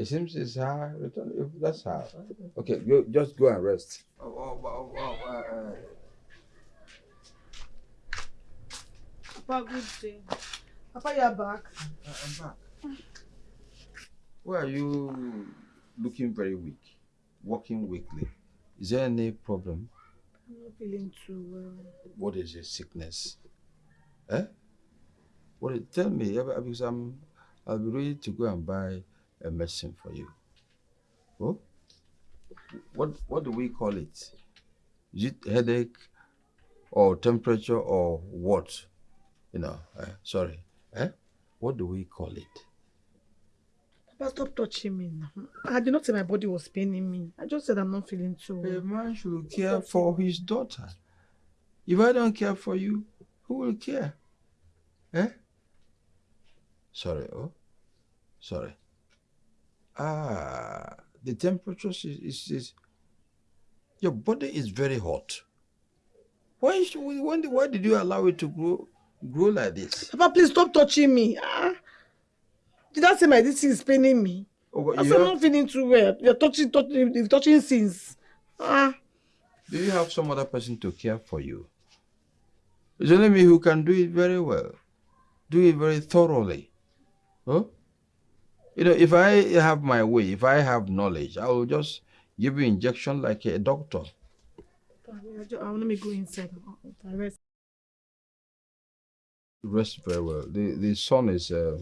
It seems it's her return. If that's her. Okay, go, just go and rest. Oh, oh, oh, oh, uh, uh, Papa, good day. Papa, you're back. I'm back. Why are you looking very weak? Walking weakly. Is there any problem? I'm not feeling too well. What is your sickness? Eh? What is, tell me, eh, because I'm, I'll be ready to go and buy a medicine for you. Oh? What, what do we call it? Is it headache or temperature or what? You know, eh, sorry. Eh? What do we call it? Papa, stop touching me now. I did not say my body was paining me. I just said I'm not feeling too well. A man should care for his daughter. If I don't care for you, who will care? Eh? Sorry, oh? Sorry. Ah, the temperature is, is, is your body is very hot. Why, should we- when, why did you allow it to grow grow like this? Papa, please stop touching me. Ah. Did I say my this is paining me? Oh, I you said I'm have- not feeling too well. You're touching, touching, touching since. Ah. Do you have some other person to care for you? It's only me who can do it very well. Do it very thoroughly. Huh? You know, if I have my way, if I have knowledge, I will just give you injection like a doctor. I just, I, let me go inside. Rest. Rest very well. The the sun is uh,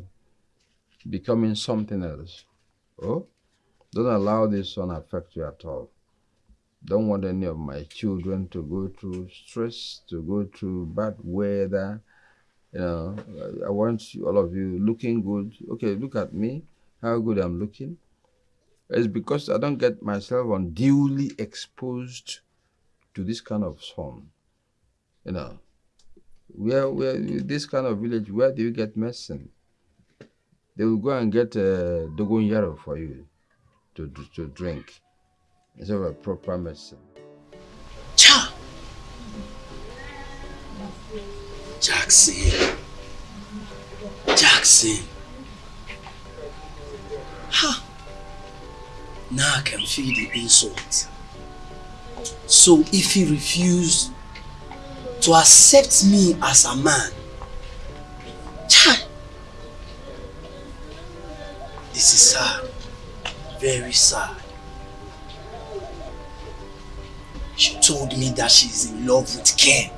becoming something else. Oh, don't allow the sun affect you at all. Don't want any of my children to go through stress, to go through bad weather. You know, I- I want all of you looking good. Okay, look at me, how good I'm looking. It's because I don't get myself unduly exposed to this kind of sun. You know, where where this kind of village, where do you get medicine? They will go and get uh, dogon yaro for you to, to, to drink instead of a proper medicine. Cha! Jackson. Jackson. Ha! Now I can feel the insult. So if he refused to accept me as a man, Chai! This is sad. Very sad. She told me that she is in love with Ken.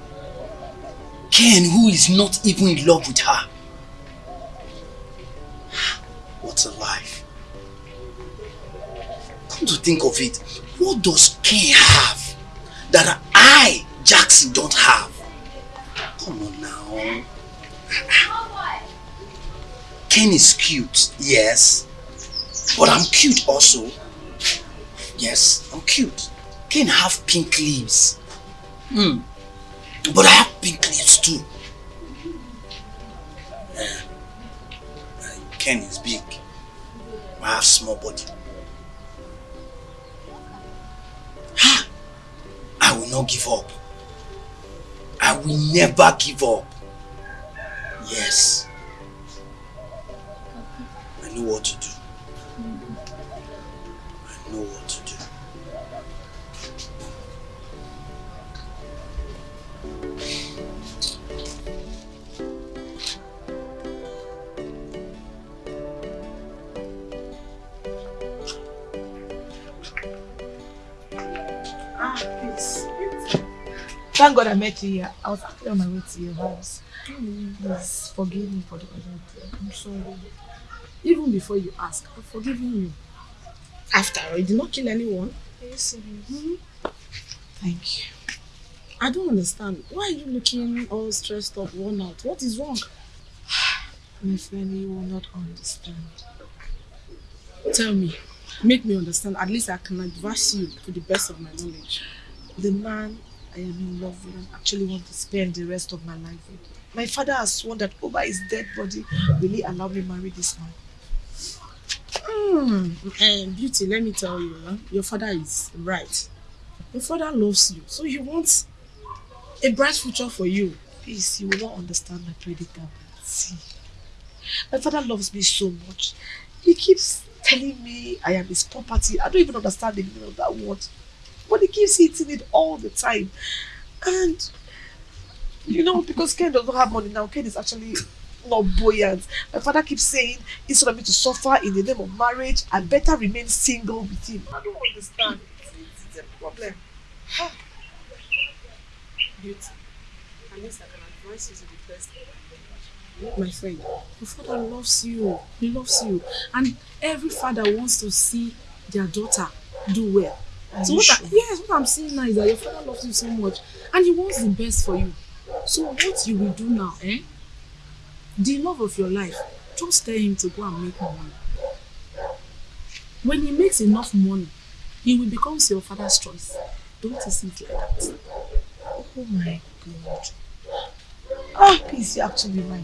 Ken, who is not even in love with her. What a life. Come to think of it, what does Ken have that I, Jackson, don't have? Come on now. Ken is cute, yes. But I'm cute also. Yes, I'm cute. Ken have pink lips. Hmm. But I have pink lips too. Eh, Ken is big. I have small body. I will not give up. I will never give up. Yes. I know what to do. I know what to do. Thank God I met you here. I was actually on my way to your house. Please forgive me for the other. I'm sorry. Even before you ask, I've forgiven you. After all, you did not kill anyone. Yes, Mhm. Thank you. I don't understand. Why are you looking all stressed up, worn out? What is wrong? My friend, you will not understand. Tell me. Make me understand. At least I can advise you to the best of my knowledge. The man I am in love with and actually want to spend the rest of my life with. My father has sworn that over his dead body will he allow me marry this man. And beauty, let me tell you, huh? your father is right. Your father loves you, so he wants a bright future for you. Please, you will not understand my predicament. See, my father loves me so much. He keeps telling me I am his property. I don't even understand the meaning of that word. But he keeps hitting it all the time. And, you know, because Ken does not have money now, Ken is actually not buoyant. My father keeps saying, instead of me to suffer in the name of marriage, I better remain single with him. I don't understand. It's, it's, a problem. Beauty. At least I can advise you to the. My friend, your father loves you. He loves you. And every father wants to see their daughter do well. Are so what I, yes, what I'm saying now is that your father loves you so much and he wants the best for you. So what you will do now, eh? The love of your life, just tell him to go and make money. When he makes enough money, he will become your father's choice. Don't you see it like that? Oh my God. Ah, please, you're actually right.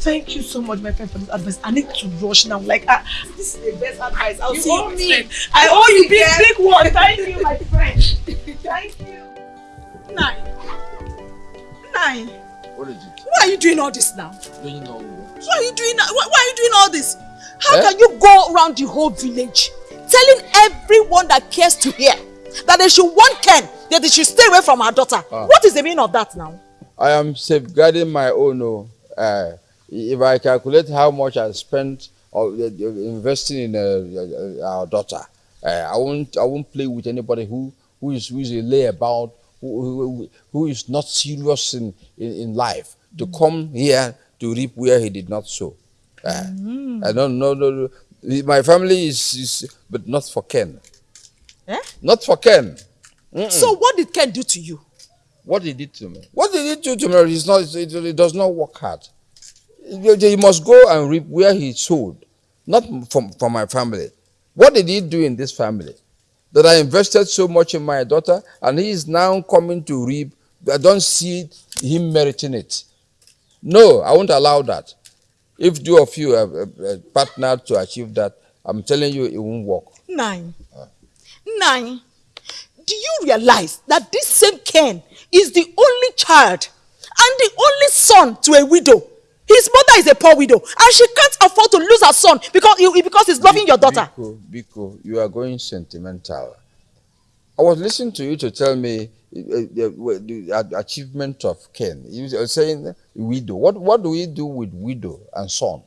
Thank you so much, my friend, for this advice. I need to rush now. Like, ah, this is the best advice. I'll You see owe you me. next. I owe you big, Yes. big one. Thank you, my friend. Thank you. Nine. Nine. What is it? Why are you doing all this now? Don't you know what? Why are you doing why, why are you doing all this? How Eh? can you go around the whole village telling everyone that cares to hear that they should warn Ken that they should stay away from her daughter? Ah. What is the meaning of that now? I am safeguarding my own. Oh, uh, if I calculate how much I spent or uh, investing in uh, uh, our daughter, uh, I won't. I won't play with anybody who who is who is a layabout, who, who who is not serious in, in, in life to come here to reap where he did not sow. Uh, I don't know. No, no, my family is, is, but not for Ken. Eh? Not for Ken. Mm-mm. So what did Ken do to you? What he did to me? What did he did to, to me is not. It, it does not work hard. He he must go and reap where he sowed, not from from my family. What did he do in this family? That I invested so much in my daughter, and he is now coming to reap. I don't see him meriting it. No, I won't allow that. If two of you have uh, uh, partnered to achieve that, I'm telling you, it won't work. Nine. Nine. Do you realize that this same Ken is the only child and the only son to a widow? His mother is a poor widow and she can't afford to lose her son because, because he's loving your daughter. Biko, Biko, you are going sentimental. I was listening to you to tell me uh, uh, the, the achievement of Ken. You were saying widow. What what do we do with widow and son?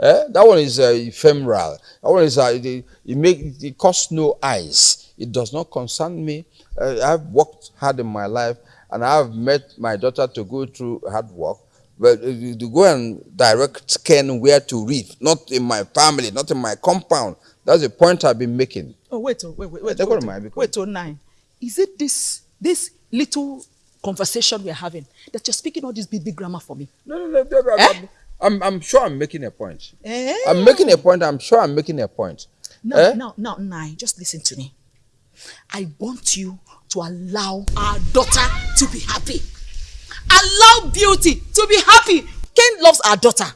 Eh? That one is uh, ephemeral. That one is uh, it, it make it costs no eyes. It does not concern me. Uh, I've worked hard in my life, and I've met my daughter to go through hard work. But uh, to go and direct Ken where to read, not in my family, not in my compound. That's the point I've been making. Oh, wait, oh, wait, wait, wait. Wait, gonna oh, wait, oh, nine. Is it this this little conversation we're having that you're speaking all this big, big grammar for me? No, no, no. no, no, I'm, I'm, I'm sure I'm making a point. Eh? I'm making a point. I'm sure I'm making a point. Now, Eh? now, now, nine. Just listen to me. I want you to allow our daughter to be happy. Allow beauty to be happy. Ken loves our daughter.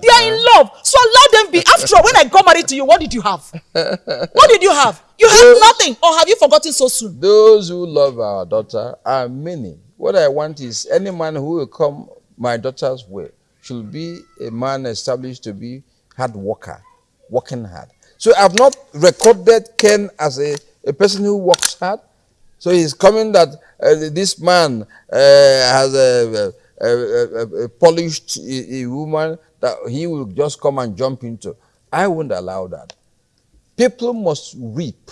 They are in love, so allow them be. After all, when I got married to you, what did you have? What did you have? You have nothing, or have you forgotten so soon? Those who love our daughter are many. What I want is any man who will come my daughter's way should be a man established to be hard worker, working hard. So I've not recorded Ken as a, a person who works hard. So he's coming that uh, this man uh, has a, a, a, a, polished woman that he will just come and jump into. I won't allow that. People must reap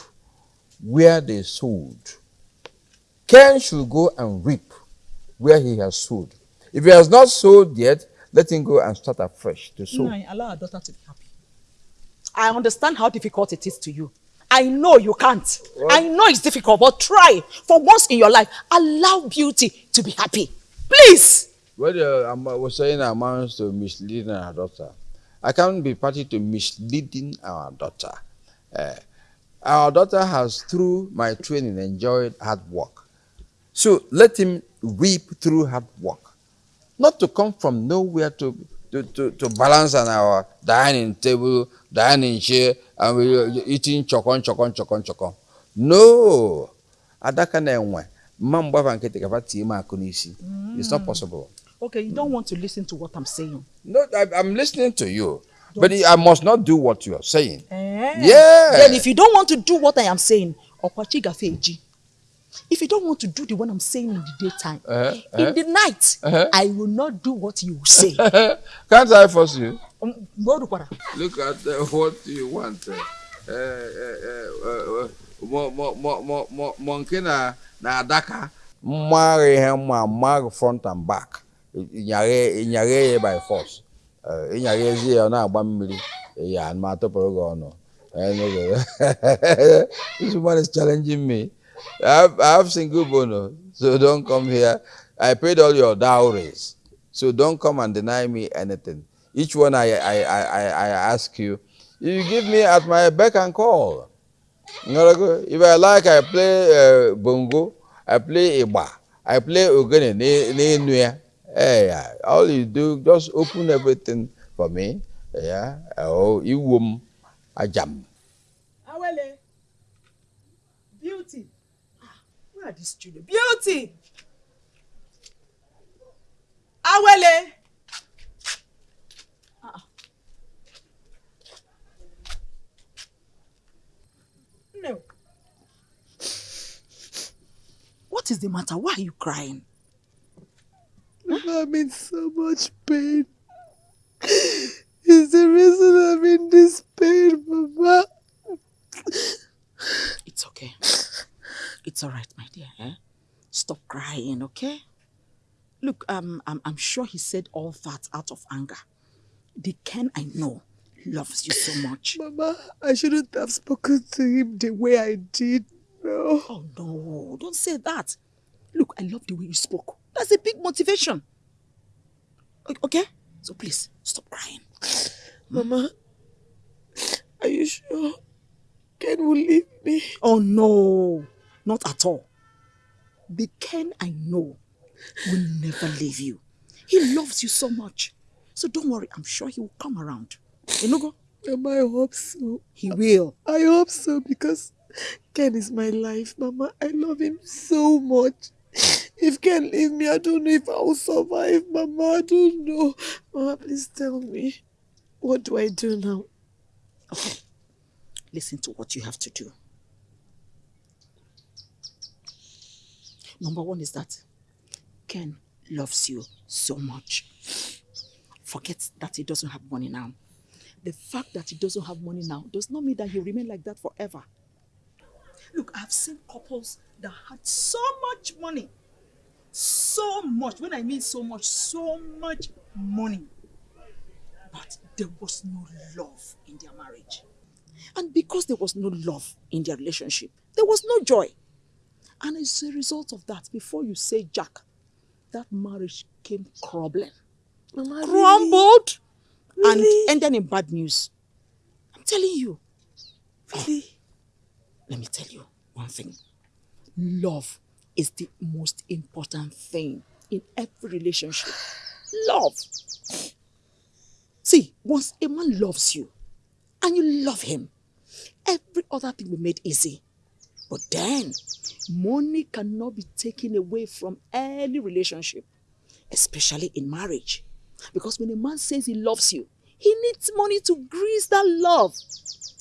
where they sowed. Ken should go and reap where he has sowed. If he has not sowed yet, let him go and start afresh to sow. No, allow our daughter to be happy. I understand how difficult it is to you. I know you can't. I know it's difficult, but try. For once in your life, allow beauty to be happy. Please. What uh, I was saying amounts to misleading our daughter. I can't be party to misleading our daughter. Uh, our daughter has, through my training, enjoyed hard work. So let him reap through hard work. Not to come from nowhere to, to, to, to balance on our dining table, dining chair, and we eating chokon, chokon, chokon, chokon. No! Adaka na enwe. Mma mgbava nkịtị gafa tie m akụ n'isi. It's not possible. Okay, you don't want to listen to what I'm saying. No, I, I'm listening to you. But I must not do what you are saying. Eh? Yeah. Then if you don't want to do what I am saying, Okwachi Gafeji. If you don't want to do the one I'm saying in the daytime, Uh-huh, in uh-huh. the night, Uh-huh. I will not do what you say. Can't I force you? Um. Look at uh, what you want. Uh, uh, uh, uh, mo mo mo mo mo mo nke na na adaka ihe mma mmagha front and back ịnyaghe ya by force Uh, ịnyaghezi ya ọ na-agba mmiri ya ma atụpụrụ gị ọnụ this woman is challenging me I have, I have single bono so don't come here I paid all your dowries so don't come and deny me anything each one I, I, I, I, ask you, you give me at my beck and call. If I like, I play uh, bongo, I play iba, I play ogene, ne. Hey, yeah. all you do, just open everything for me. Yeah, oh, you wum, a jam. Awele. Beauty. Where are these children? Beauty. Awele. Ah. No. What is the matter? Why are you crying? I'm in so much pain. It's the reason I'm in this pain, Mama. It's okay. It's all right, my dear. Eh? Stop crying, okay? Look, um, I'm, I'm sure he said all that out of anger. The Ken I know loves you so much. Mama, I shouldn't have spoken to him the way I did. No. Oh, no. Don't say that. Look, I love the way you spoke. That's a big motivation. Okay? So please, stop crying. Mama, are you sure Ken will leave me? Oh, no. Not at all. The Ken I know will never leave you. He loves you so much. So don't worry. I'm sure he will come around. Enugo? Mama, I hope so. He will. I hope so because Ken is my life, Mama. I love him so much. If Ken leave me, I don't know if I will survive, Mama. I don't know. Mama, please tell me. What do I do now? Okay. Listen to what you have to do. Number one is that Ken loves you so much. Forget that he doesn't have money now. The fact that he doesn't have money now does not mean that he'll remain like that forever. Look, I've seen couples that had so much money. So much. When I mean so much, so much money. But there was no love in their marriage. And because there was no love in their relationship, there was no joy. And as a result of that, before you say Jack, that marriage came crumbling. Mama, Crumbled and Really? ended in bad news. I'm telling you. Really? Let me tell you one thing. Love is the most important thing in every relationship. Love. See, once a man loves you and you love him, every other thing will be made easy. But then, money cannot be taken away from any relationship, especially in marriage. Because when a man says he loves you, he needs money to grease that love.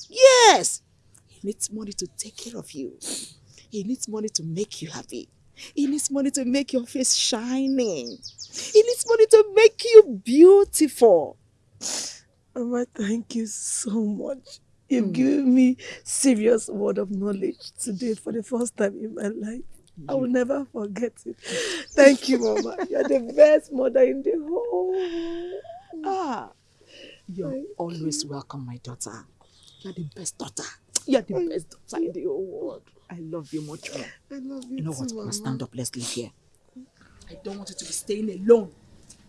Yes, he needs money to take care of you. He needs money to make you happy. He needs money to make your face shining. He needs money to make you beautiful. Mama, thank you so much. You've given me serious word of knowledge today for the first time in my life. I will never forget it. Thank you, Mama. You're the best mother in the whole. Ah, you're always welcome, my daughter. You're the best daughter. You're the best daughter in the whole world. I love you much more. I love you You know too, what? Mama. stand up. Let's leave here. I don't want you to be staying alone.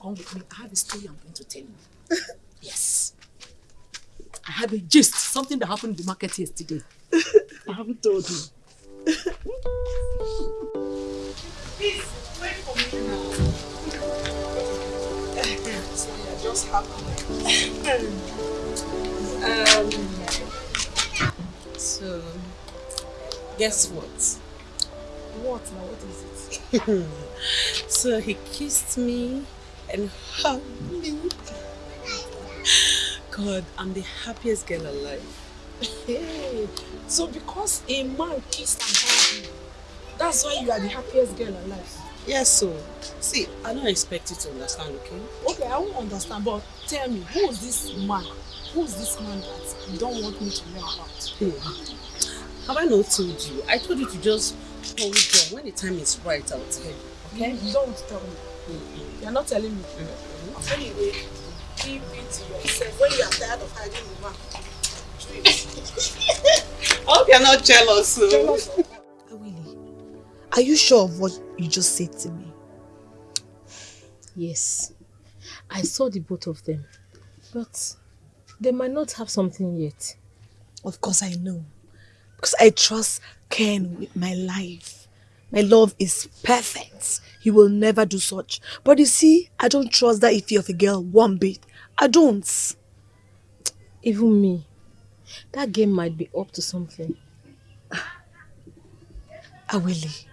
Come with me. I have a story I'm going to tell you. yes. I have a gist. Something that happened in the market yesterday. I haven't told you. Please, wait for me now. so you're just happy. Um, so, guess what? What now? What is it? so he kissed me and hugged me. God, I'm the happiest girl alive. Hey, so because a man kissed and hugged you, that's why you are the happiest girl alive. Yes, so see, I don't expect you to understand, okay? Okay, I won't understand, but tell me, who is this man? Who is this man that you don't want me to know about? Hmm. Have I not told you? I told you to just hold on. When the time is right, I'll tell you. Okay? You don't want to tell me. You're not telling me. Anyway, keep it to yourself. When you are tired of hiding the man. I hope you're not jealous, so. Jealous ah, Are you sure of what you just said to me? Yes, I saw the both of them, but they might not have something yet. Of course I know. Because I trust Ken with my life. My love is perfect. He will never do such. But you see, I don't trust that Ify of a girl one bit. I don't. Even me, that game might be up to something. Ah, Awele,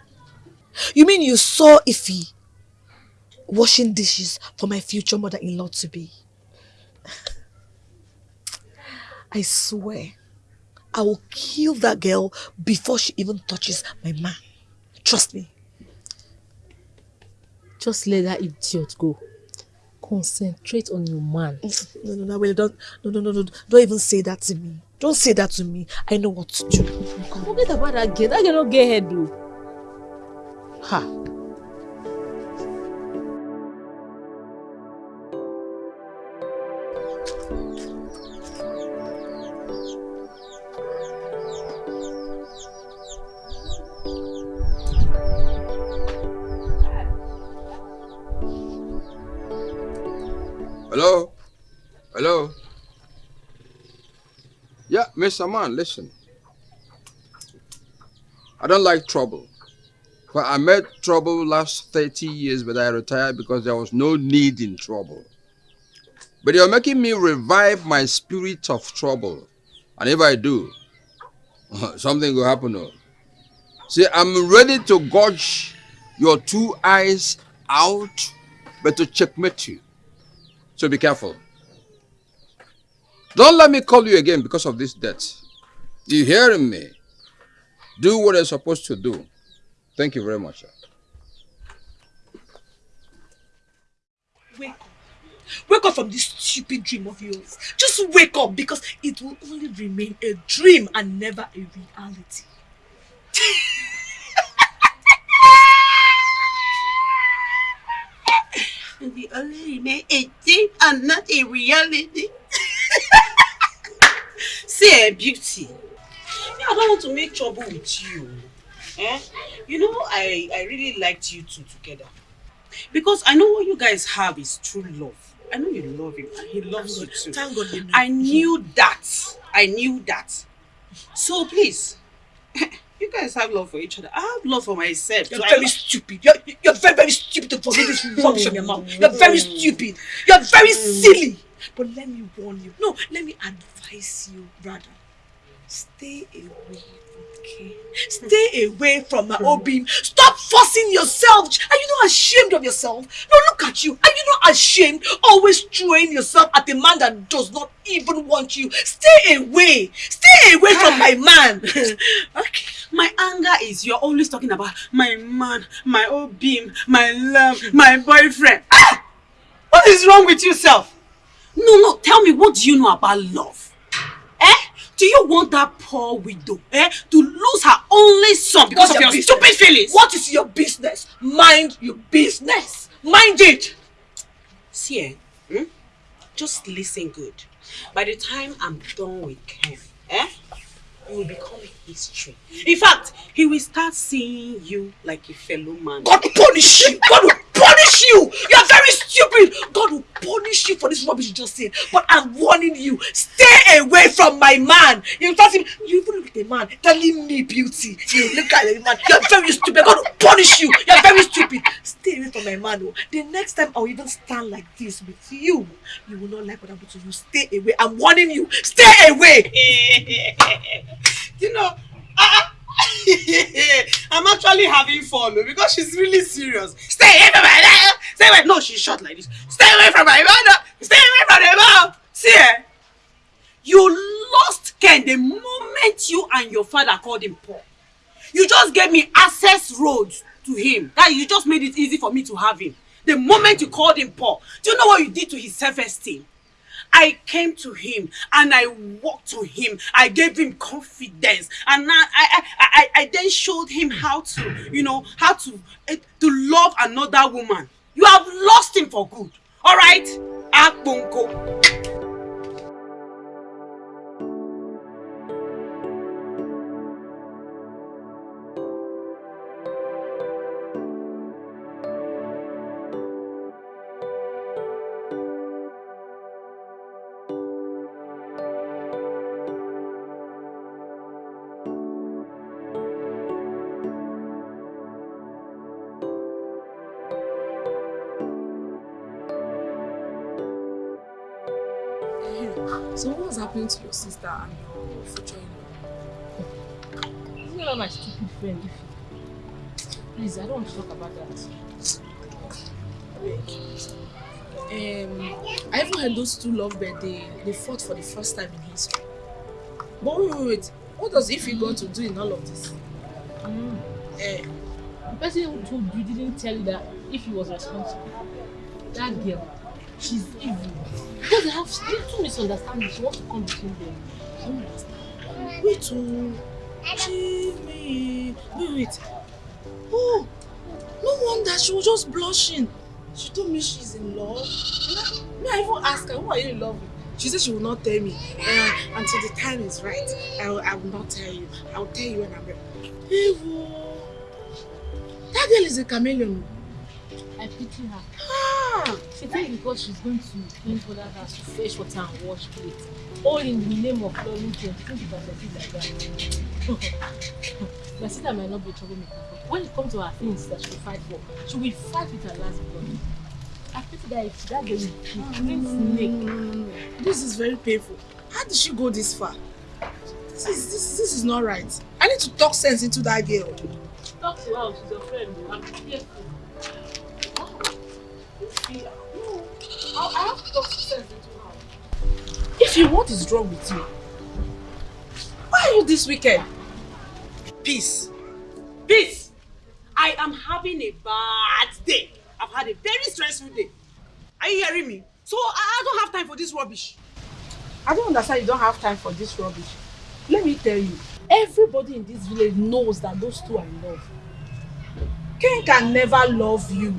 you mean you saw Ify washing dishes for my future mother-in-law to be? I swear, I will kill that girl before she even touches my man. Trust me. Just let that idiot go. Concentrate on your man. Mm, no, no, no, Awele, don't, no, no, no, no, don't even say that to me. Don't say that to me. I know what to do. Forget about that girl. That girl no get head though. Ha. Hello? Hello? Yeah, Mr. Man, listen. I don't like trouble. Well, I met trouble last 30 years, but I retired because there was no need in trouble. But you're making me revive my spirit of trouble. And if I do, something will happen. oh. See, I'm ready to gouge your two eyes out, but to checkmate you. So be careful. Don't let me call you again because of this debt. You hearing me? Do what you're supposed to do. Thank you very much. Wake up. Wake up from this stupid dream of yours. Just wake up because it will only remain a dream and never a reality. the only remain a dream and not a reality. See, eh, beauty. Me, I don't want to make trouble with you. Eh? You know, I, I really liked you two together. Because I know what you guys have is true love. I know you love him and he loves you too. Thank God you know. I knew that. I knew that. So please, you guys have love for each other. I have love for myself. You're So very lo- stupid. You're, you're very, very stupid to forget this rubbish from your mouth. You're very stupid. You're very silly. But let me warn you. No, let me advise you, rather. Stay away Ken. Stay away from my Obim. Stop forcing yourself. Are you not ashamed of yourself? No, look at you. Are you not ashamed? Always throwing yourself at a man that does not even want you. Stay away. Stay away from my man. okay. My anger is you're always talking about my man, my Obim, my love, my boyfriend. Ah! What is wrong with yourself? No, no, tell me what do you know about love? Do you want that poor widow eh, to lose her only son because What's of your your stupid feelings? What is your business? Mind your business. Mind it. See, eh, hmm? just listen good. By the time I'm done with Ken, eh, you will become history. In fact, he will start seeing you like a fellow man. God punish you. God will punish you. You are very stupid. God will punish you for this rubbish you just said. But I'm warning you, stay away from my man. You trust him. You even look at a man telling me beauty. You look at the man. You are very stupid. God will punish you. You are very stupid. Stay away from my man. Oh. The next time I'll even stand like this with you, you will not like what happened to you. Stay away. I'm warning you. Stay away. you know, uh, I'm actually having fun oh, because she's really serious. Stay away from my mother. Stay away. No, she's short like this. Stay away from my mother. Stay away from the mom. See, eh? you lost Ken the moment you and your father called him poor. You just gave me access roads to him. That you just made it easy for me to have him. The moment you called him poor, do you know what you did to his self-esteem? I came to him and I walked to him. I gave him confidence, and I I, I, I then showed him how to, you know, how to eh, to love another woman. You have lost him for good. All right, Akponko. To your sister and your future in-law? Isn't that my stupid friend? Please, I don't want to talk about that. Um, I even heard those two lovebirds, they, they fought for the first time in history. But wait, wait, wait. What does Ify got to do in all of this? Mm. Eh, The person who told you didn't tell you that if he was responsible. That girl, she's evil. Because they have little misunderstanding. She wants to come between them. I don't understand. wait, oh. Jimmy. Wait, wait. Oh, no wonder she was just blushing. She told me she's in love. Me, I even asked her, who are you in love with? She said she will not tell me. Uh, until the time is right, I will, I will not tell you. I will tell you when I'm ready. Ewo. That girl is a chameleon. I pity her. She thinks because she's going to for that house to fetch water and wash plates. All in the name of loving them. She thinks that I like that. My sister might not be a troublemaker, but when it comes to her things that she will fight for, she will fight with her last blood. I pity that if that girl clean snake. This is very painful. How did she go this far? This is this, this is not right. I need to talk sense into that girl. Talk to her, she's your friend. I'm careful. To. If you what is wrong with you? Why are you this wicked? Peace. Peace. I am having a bad day. I've had a very stressful day. Are you hearing me? So I, I don't have time for this rubbish. I don't understand you don't have time for this rubbish. Let me tell you, everybody in this village knows that those two are in love. Ken can never love you.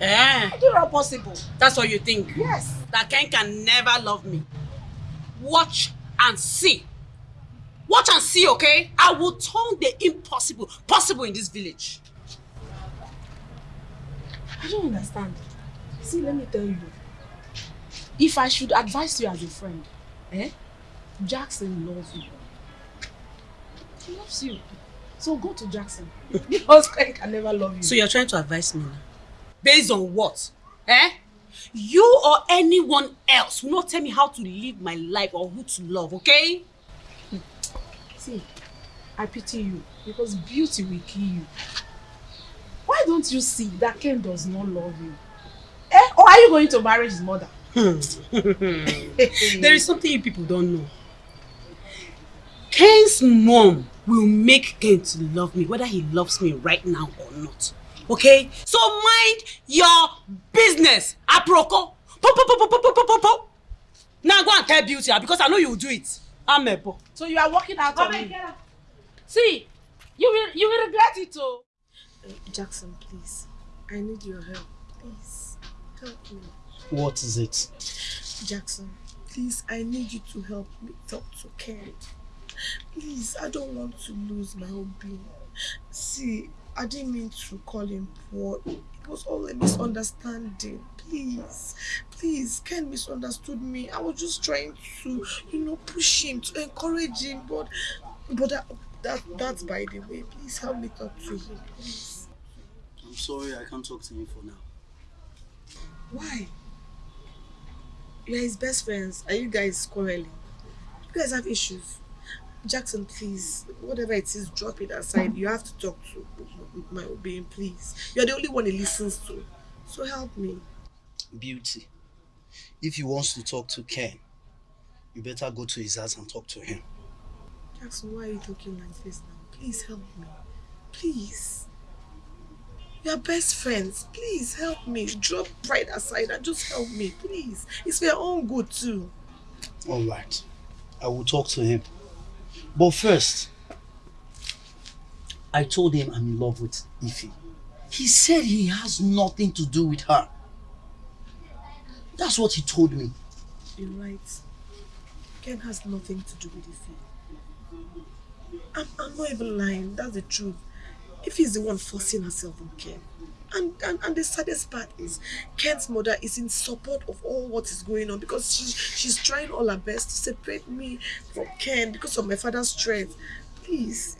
Eh? That possible? That's what you think? Yes. That Ken can never love me. Watch and see. Watch and see, okay? I will turn the impossible possible in this village. I don't understand. See, let me tell you. If I should advise you as a friend, eh? Jackson loves you. He loves you. So go to Jackson. because Ken can never love you. So you're trying to advise me now? Based on what? Eh? You or anyone else will not tell me how to live my life or who to love, okay? See, I pity you because beauty will kill you. Why don't you see that Ken does not love you? Eh? Or are you going to marry his mother? there is something you people don't know. Ken's mom will make Ken to love me, whether he loves me right now or not. Okay? So mind your business, aproko. Po, po, po, po, po, po, po, po, po. Now go and tell Beauty ah, because I know you will do it. Amebo. So you are working out on Abeg, me. See, you will you will regret it oh. Jackson, please. I need your help. Please, help me. What is it? Jackson, please, I need you to help me talk to Ken. Please, I don't want to lose my whole being. See, I didn't mean to call him poor. It was all a misunderstanding. Please, please, Ken misunderstood me. I was just trying to, you know, push him, to encourage him, but, but that, that that's by the way. Please help me talk to him, please. I'm sorry, I can't talk to him for now. Why? You're his best friends. Are you guys quarreling? You guys have issues. Jackson, please, whatever it is, drop it aside. You have to talk to my being, please. You're the only one he listens to. So help me. Beauty. If he wants to talk to Ken, you better go to his house and talk to him. Jackson, why are you talking like this now? Please help me. Please. You're best friends. Please help me. Drop pride aside and just help me, please. It's for your own good too. All right. I will talk to him. But first, I told him I'm in love with Ify. He said he has nothing to do with her. That's what he told me. You're right. Ken has nothing to do with Ify. I'm, I'm not even lying. That's the truth. If he's the one forcing herself on Ken. And, and and the saddest part is Ken's mother is in support of all what is going on because she's she's trying all her best to separate me from Ken because of my father's strength. Please,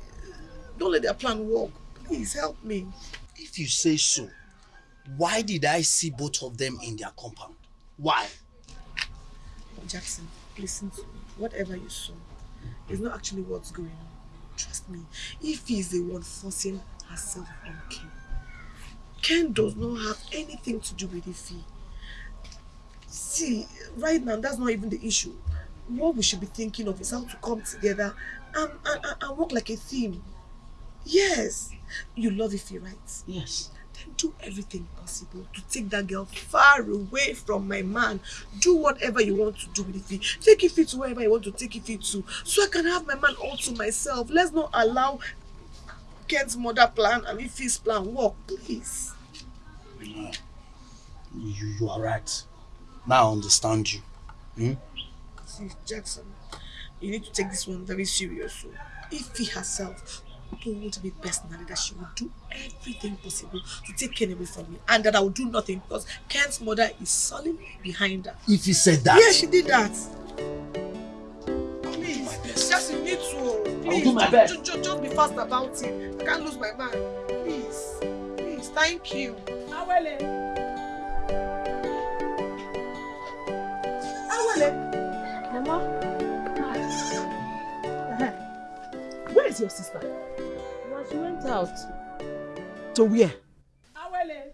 don't let their plan work. Please help me. If you say so, why did I see both of them in their compound? Why? Jackson, listen to me. Whatever you saw is not actually what's going on. Trust me. If he's the one forcing herself on Ken, Ken does not have anything to do with Ify. See, right now, that's not even the issue. What we should be thinking of is how to come together and, and, and- and work like a team. Yes, you love Ify, right? Yes. Then do everything possible to take that girl far away from my man. Do whatever you want to do with Ify. Take Ify to wherever you want to take Ify to, so I can have my man all to myself. Let's not allow Ken's mother plan and Ify's plan work, please. No. You, you are right. Now I understand you. Hmm? See, Jackson, you need to take this one very serious. So, Ify herself told me personally that she will do everything possible to take Ken away from me and that I will do nothing because Ken's mother is solid behind her. If you said that. Yeah, she did that. Please, Jackson, you need to. Please, do my best. ju- ju- just be fast about it. I can't lose my man. Please, please, thank you. Awele. Awele. Mama. Where is your sister? Mama, she went out. To where? Awele.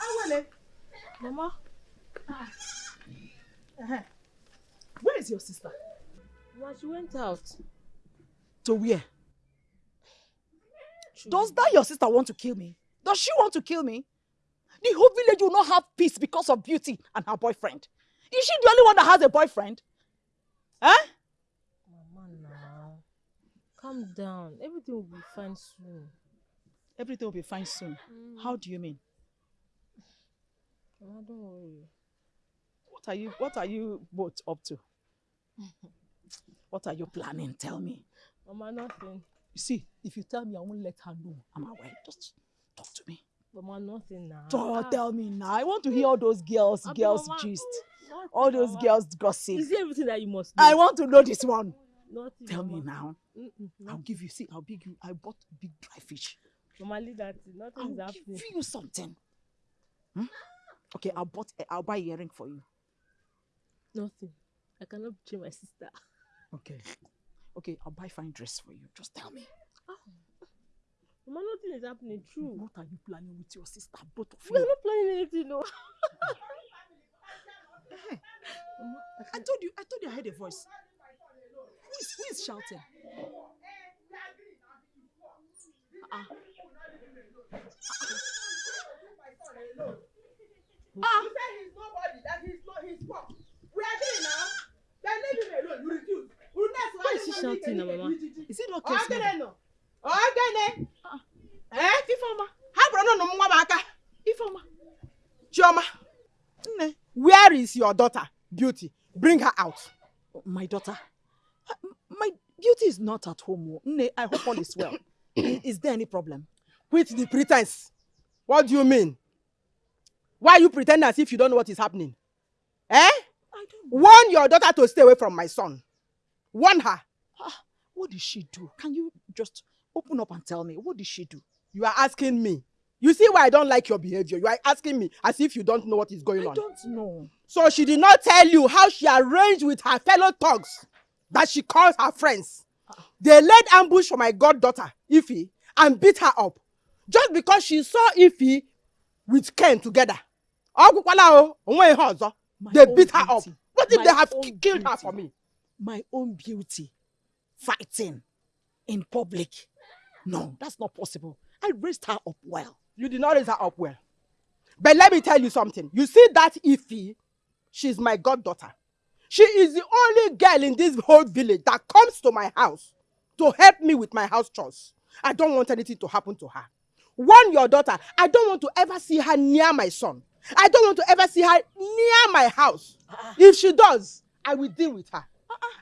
Awele. Mama. Uh-huh. Where is your sister? Mama, she went out. To where? Does that your sister want to kill me? Does she want to kill me? The whole village will not have peace because of Beauty and her boyfriend. Is she the only one that has a boyfriend? Huh? Mama, now. Calm down. Everything will be fine soon. Everything will be fine soon. How do you mean? Mama, don't worry. What are you what are you both up to? What are you planning? Tell me. Mama, nothing. You see, if you tell me, I won't let her know I'm aware. Just talk to me. Mama, nothing now. Don't Ah, tell me now. I want to hear all those girls, Abi, girls Mama, gist. nothing, All those Mama. girls gossip. Is it everything that you must know? I want to know this one. Nothing, Tell me Mama. now. Mm-mm, I'll give you. See, I'll big you. I bought big dry fish. Normally that. Nothing I'll is happening. give you something. Hmm? Okay, I'll bought. Eh, I'll buy earring for you. Nothing. I cannot betray my sister. Okay. Okay, I'll buy fine dress for you. Just tell me. Ah. Mama, nothing is happening. True. What are you planning with your sister? Both of you? We are you. not planning anything, no. Eh, I told you. I told you I heard a voice. is who is shouting? Ah, ah. Ah. He said he's nobody, that he's not his fault. We are there now. Then leave him alone. You refuse. Why is she shouting now, Mama? Is it okay? Ogene. Ogene. Eh, Ifeoma. Ha bro no nwa ba aka. Ifeoma. Where is your daughter, Beauty? Bring her out. My daughter? Uh, My beauty is not at home. oh. Nne, I hope all is well. I- Is there any problem? Quit the pretense. What do you mean? Why you pretend as if you don't know what is happening? Eh? Warn your daughter to stay away from my son. Warn her. What did she do? Can you just open up and tell me? What did she do? You are asking me. You see why I don't like your behavior. You are asking me as if you don't know what is going I on. don't know. So she did not tell you how she arranged with her fellow thugs that she calls her friends. They laid ambush for my goddaughter, Ify, and beat her up. Just because she saw Ify with Ken together. Ọgwụkwala o, onwe ihe ọzọ. They beat her up. beauty. What if My they have killed her beauty. for me? My own beauty fighting in public. No, that's not possible. I raised her up well. You did not raise her up well. But let me tell you something. You see that Ify, she's my goddaughter. She is the only girl in this whole village that comes to my house to help me with my house chores. I don't want anything to happen to her. Warn your daughter, I don't want to ever see her near my son. I don't want to ever see her near my house. If she does, I will deal with her.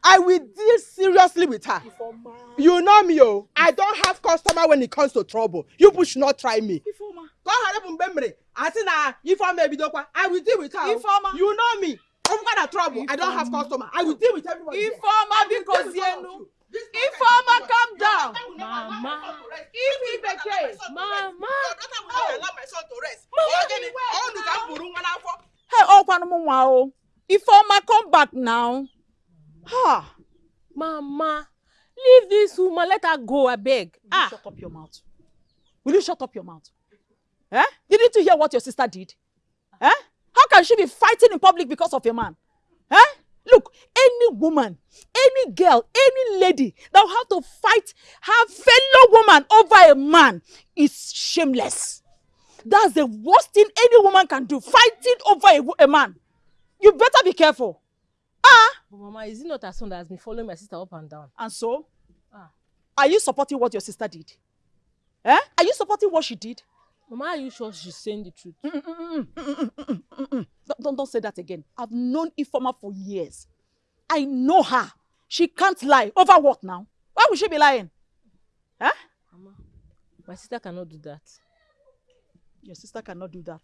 I will deal seriously with her. You know me, oh. I don't have customer when it comes to trouble. You people should not try me. Ịbụ mgbe m mere asị na ebidokwa I will deal with her. oh. Ifeoma. You know me. Ọbụkwa na trouble. I don't have customer. I will deal with everybody. here. Ifeoma, I will biko deal with all of zienu. you. This guy- Ifeoma, calm down. Mama. If Bekee. Mama. Your daughter will not allow my son to rest. Ogene, ọ unu ka m buru nwa n'afọ. Hey, oh, kwanụ m nwa o. Ifeoma, come back now. Ha. Mama. Leave this woman. Let her go, abeg. Will you shut up your mouth? Will you shut up your mouth? Eh? Didn't you hear what your sister did? Eh? Can she be fighting in public because of a man? Eh? Look, any woman, any girl, any lady that will have to fight her fellow woman over a man is shameless. That's the worst thing any woman can do, fighting over a, a man. You better be careful. Ah! But Mama, is it not her son that has been following my sister up and down? And so? Ah. Are you supporting what your sister did? Eh? Are you supporting what she did? Mama, are you sure she's saying the truth? Don't, don't, don't say that again. I've known Ifoma for years. I know her. She can't lie. Over what now? Why would she be lying? Huh? Mama, my sister cannot do that. Your sister cannot do that.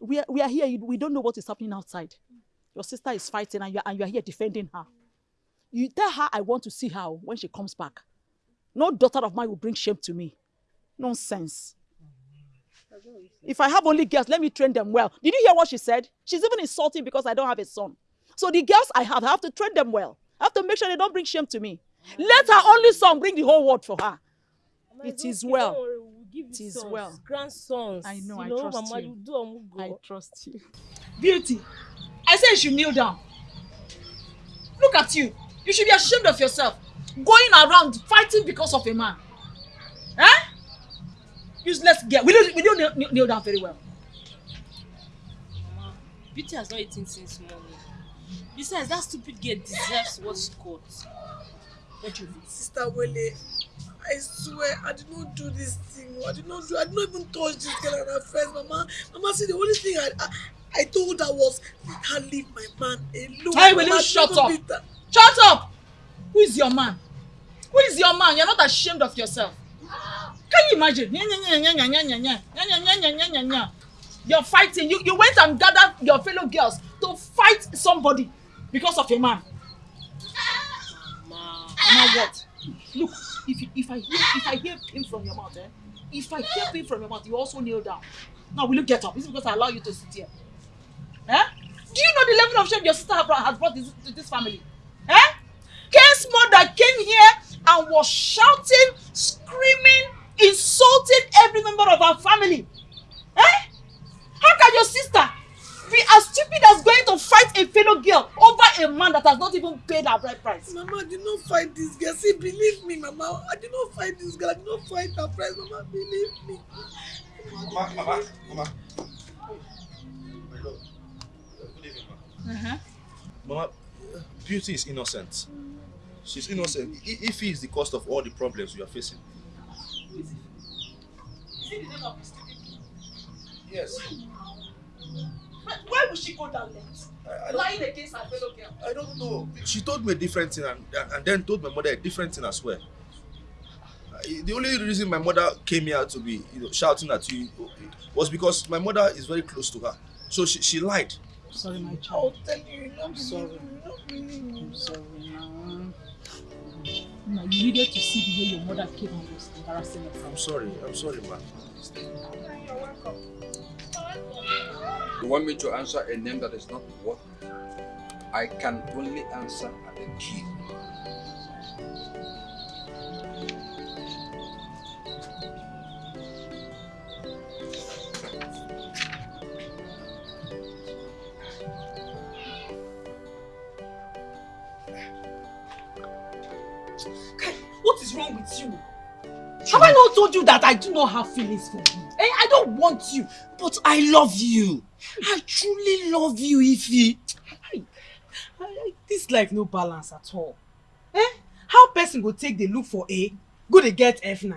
We are, we are here. We don't know what is happening outside. Your sister is fighting and you are, and you are here defending her. You tell her I want to see her when she comes back. No daughter of mine will bring shame to me. Nonsense. If I have only girls, let me train them well. Did you hear what she said? She's even insulting because I don't have a son. So the girls I have, I have to train them well. I have to make sure they don't bring shame to me. Let her only son bring the whole world for her. Mama, it's okay, well. Don't worry, we'll give you It is sons, well. Grandsons. I know, you I know, trust Mama, you. you do Amugo. I trust you. Beauty, I said you should kneel down. Look at you. You should be ashamed of yourself. Going around fighting because of a man. Eh? Useless girl. Will you, will you kneel, kneel, down very well? Mama, Beauty has not eaten since morning. Besides, that stupid girl deserves what she got. What do you think? Sister Wele, I swear I did not do this thing. I did not do. I did not even touch this girl and her friends. Mama, Mama said the only thing I, I, I told her was let her leave my man alone. Hey, will you shut up? Shut up! Who is your man? Who is your man? You're not ashamed of yourself. Can you imagine? You're fighting. You, you went and gathered your fellow girls to fight somebody because of a man. Mama. Mama, what? Look, if, you- if I hear if I hear pain from your mouth, eh? If I hear pain from your mouth, you also kneel down. Now, will you get up? Is it because I allow you to sit here? Eh? Do you know the level of shame your sister has brought, this, to this family? Eh? Ken's mother came here and was shouting, screaming, insulting every member of our family. Eh? How can your sister be as stupid as going to fight a fellow girl over a man that has not even paid her bride price? Mama, I did not fight this girl. See, believe me, Mama. I did not fight this girl. I did not fight her friends. Mama, believe me. Mama, Mama, Mama. Uh-huh. Mama, Beauty is innocent. She's innocent. If he is the cause of all the problems we are facing. Is it the name of the stupid Yes. But why would she go down length? I Lying against her fellow girl. I don't know. She told me a different thing and, and, and then told my mother a different thing as well. The only reason my mother came here to be you know, shouting at you was because my mother is very close to her. So she, she lied. Sorry, my child. tell you, I'm sorry. I'm sorry, now. Now, you needed to see the way your mother came and was embarrassing us. I'm sorry. I'm sorry, ma. You're welcome. You want me to answer a name that is not what? I can only answer at the key. What is wrong with you? Have I not told you that I do not have feelings for you? Eh? I don't want you. But I love you. I truly love you, Ify. I, I, this life no balance at all. Eh? How person go take the look for A, go dey get F9?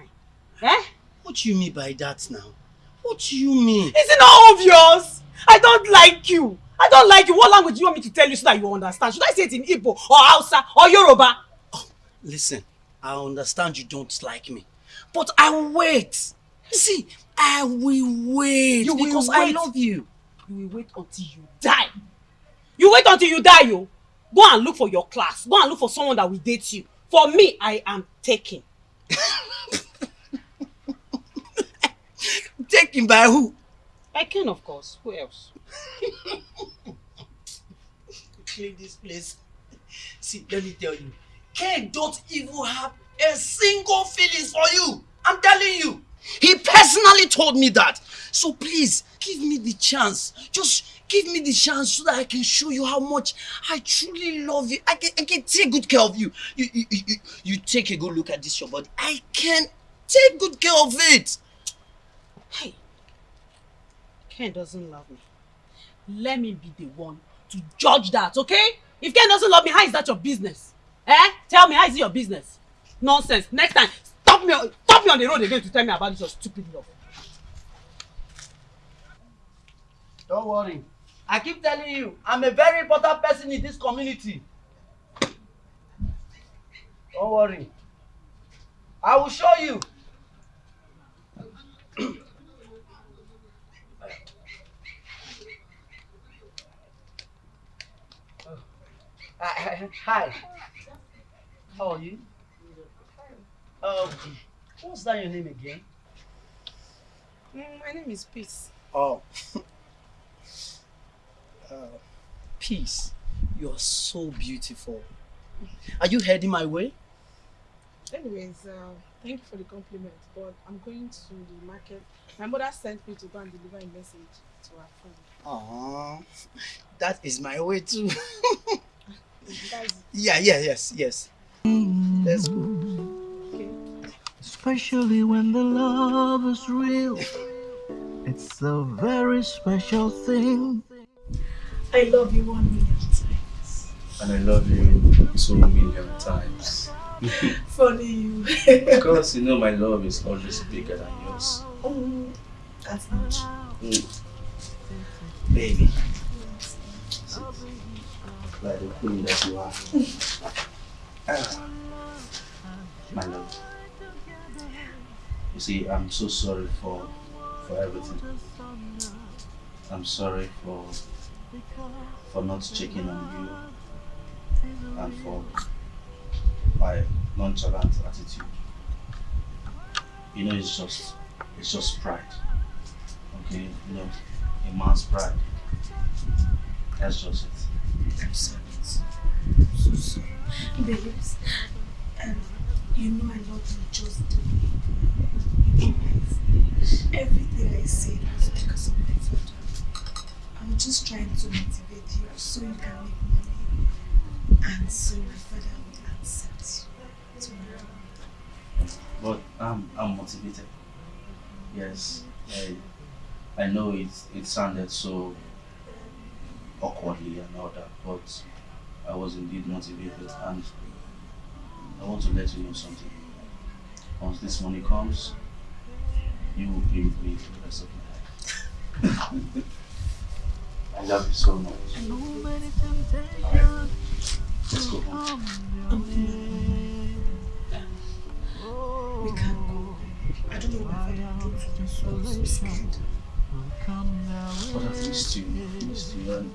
Eh? What you mean by that now? What do you mean? Is it not obvious? I don't like you. I don't like you. What language do you want me to tell you so that you understand? Should I say it in Igbo or Hausa or Yoruba? Listen, I understand you don't like me. But I will wait. See, I will wait You will because I love you. You will wait until you die. You wait until you die, yo. Go and look for your class. Go and look for someone that will date you. For me, I am taken. Taken by who? I can, of course. Who else? Clean this place. See, let me tell you. Ken don't even have a single feelings for you. I'm telling you. He personally told me that. So please, give me the chance. Just give me the chance so that I can show you how much I truly love you. I can, I can take good care of you. You, you, you, you- you take a good look at this your body. I can take good care of it. Hey, Ken doesn't love me. Let me be the one to judge that, okay? If Ken doesn't love me, how is that your business? Eh? Tell me, how is it your business? Nonsense. Next time, stop me, stop me on the road again to tell me about this your stupid love. Don't worry. I keep telling you, I'm a very important person in this community. Don't worry. I will show you. Uh, Hi. How are you? Um, what's that your name again? Mm, my name is Peace. Oh. uh, peace. You're so beautiful. Are you heading my way? Anyways, uh, thank you for the compliment, but I'm going to the market. My mother sent me to go and deliver a message to her friend. Aww. That is my way too. Yeah, yeah, yes, yes. Let's go. Especially when the love is real. It's a very special thing. I love you one million times. And I love you two million times. Funny you. because you know my love is always bigger than yours. Oh, that's not true. Mm. Baby. Like the queen that you are. My love. You see, I'm so sorry for for everything. I'm sorry for for not checking on you and for my nonchalant attitude. You know, it's just it's just pride. Okay, you know, a man's pride. That's just it. I'm. So sorry. Babes, um, you know I love you just the way. Everything I said was because of my father. I'm just trying to motivate you so you can make money and so my father will accept you tomorrow. But I'm I'm motivated. Yes, I I know it it sounded so awkwardly and all that, but I was indeed motivated and I want to let you know something. Once this money comes, you will be with me for the rest of your life. I love you so much. Alright, let's go home. We can't go. I don't know what I'm so scared. But I've missed you, missed you, and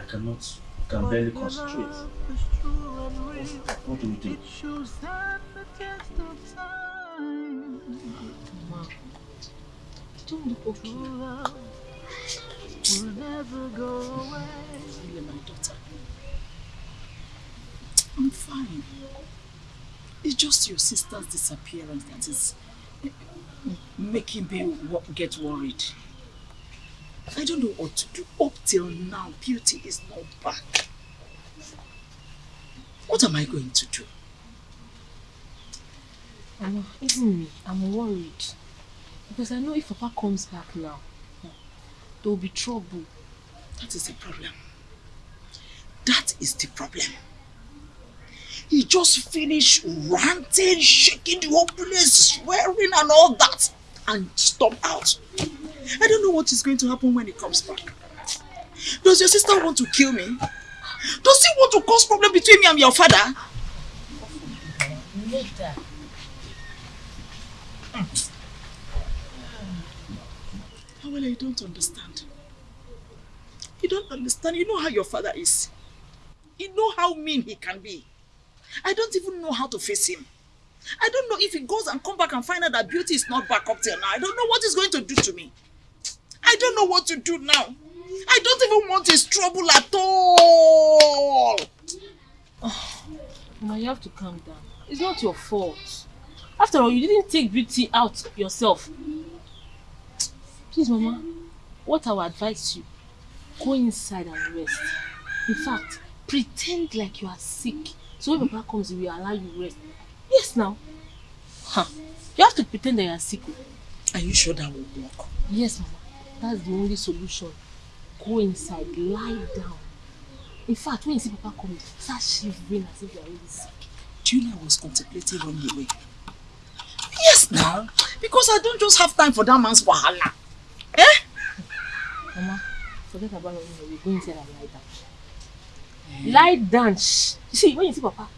I cannot, I can barely concentrate. What do we do? Don't look okay. Really, my daughter. I'm fine. It's just your sister's disappearance that is making me get worried. I don't know what to do. Up till now, Beauty is not back. What am I going to do? Mama, even me, I'm worried. Because I know if Papa comes back now, there will be trouble. That is the problem. That is the problem. He just finished ranting, shaking the whole place, swearing and all that, and stop out. I don't know what is going to happen when he comes back. Does your sister want to kill me? Does he want to cause problem between me and your father? Later. Well, I don't understand. You don't understand. You know how your father is. You know how mean he can be. I don't even know how to face him. I don't know if he goes and come back and find out that beauty is not back up till now. I don't know what he's going to do to me. I don't know what to do now. I don't even want his trouble at all. Mama, you have to calm down. It's not your fault. After all, you didn't take beauty out yourself. Please, Mama, what I would advise you, go inside and rest. In fact, pretend like you are sick. So when Papa comes, he will allow you rest. Yes, now. Huh. You have to pretend that you are sick. Are you sure that will work? Yes, Mama. That's the only solution. Go inside, lie down. In fact, when you see Papa coming, start shivering as if you are really sick. Do you know I was contemplating running away? Yes, now. Because I don't just have time for that man's wahala. Eh? Mama, forget about running away. Go inside and lie down. Lie down. Shh. You see, when you see Papa,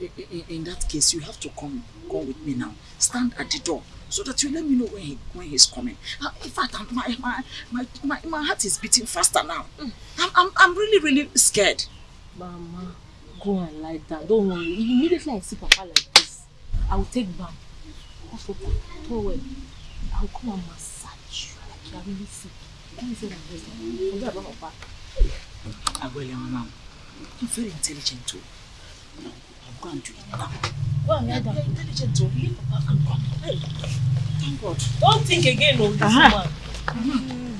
In, in, in that case, you have to come come with me now. Stand at the door so that you let me know when he when he's coming. Uh, in fact, I'm, my, my my my my heart is beating faster now. I'm I'm I'm really really scared. Mama, go and lie down. Don't worry. Immediately I see Papa like this, I will take bath, hot water, towel. I will come and massage you like you are really sick. Go inside and rest. Forget about Papa. Abuela, mama, you're very intelligent too. I'll go and do it now. Go and lie down. You're intelligent too. Leave Papa and come. Hey, thank God. Don't think again, oh, this Uh-huh. woman.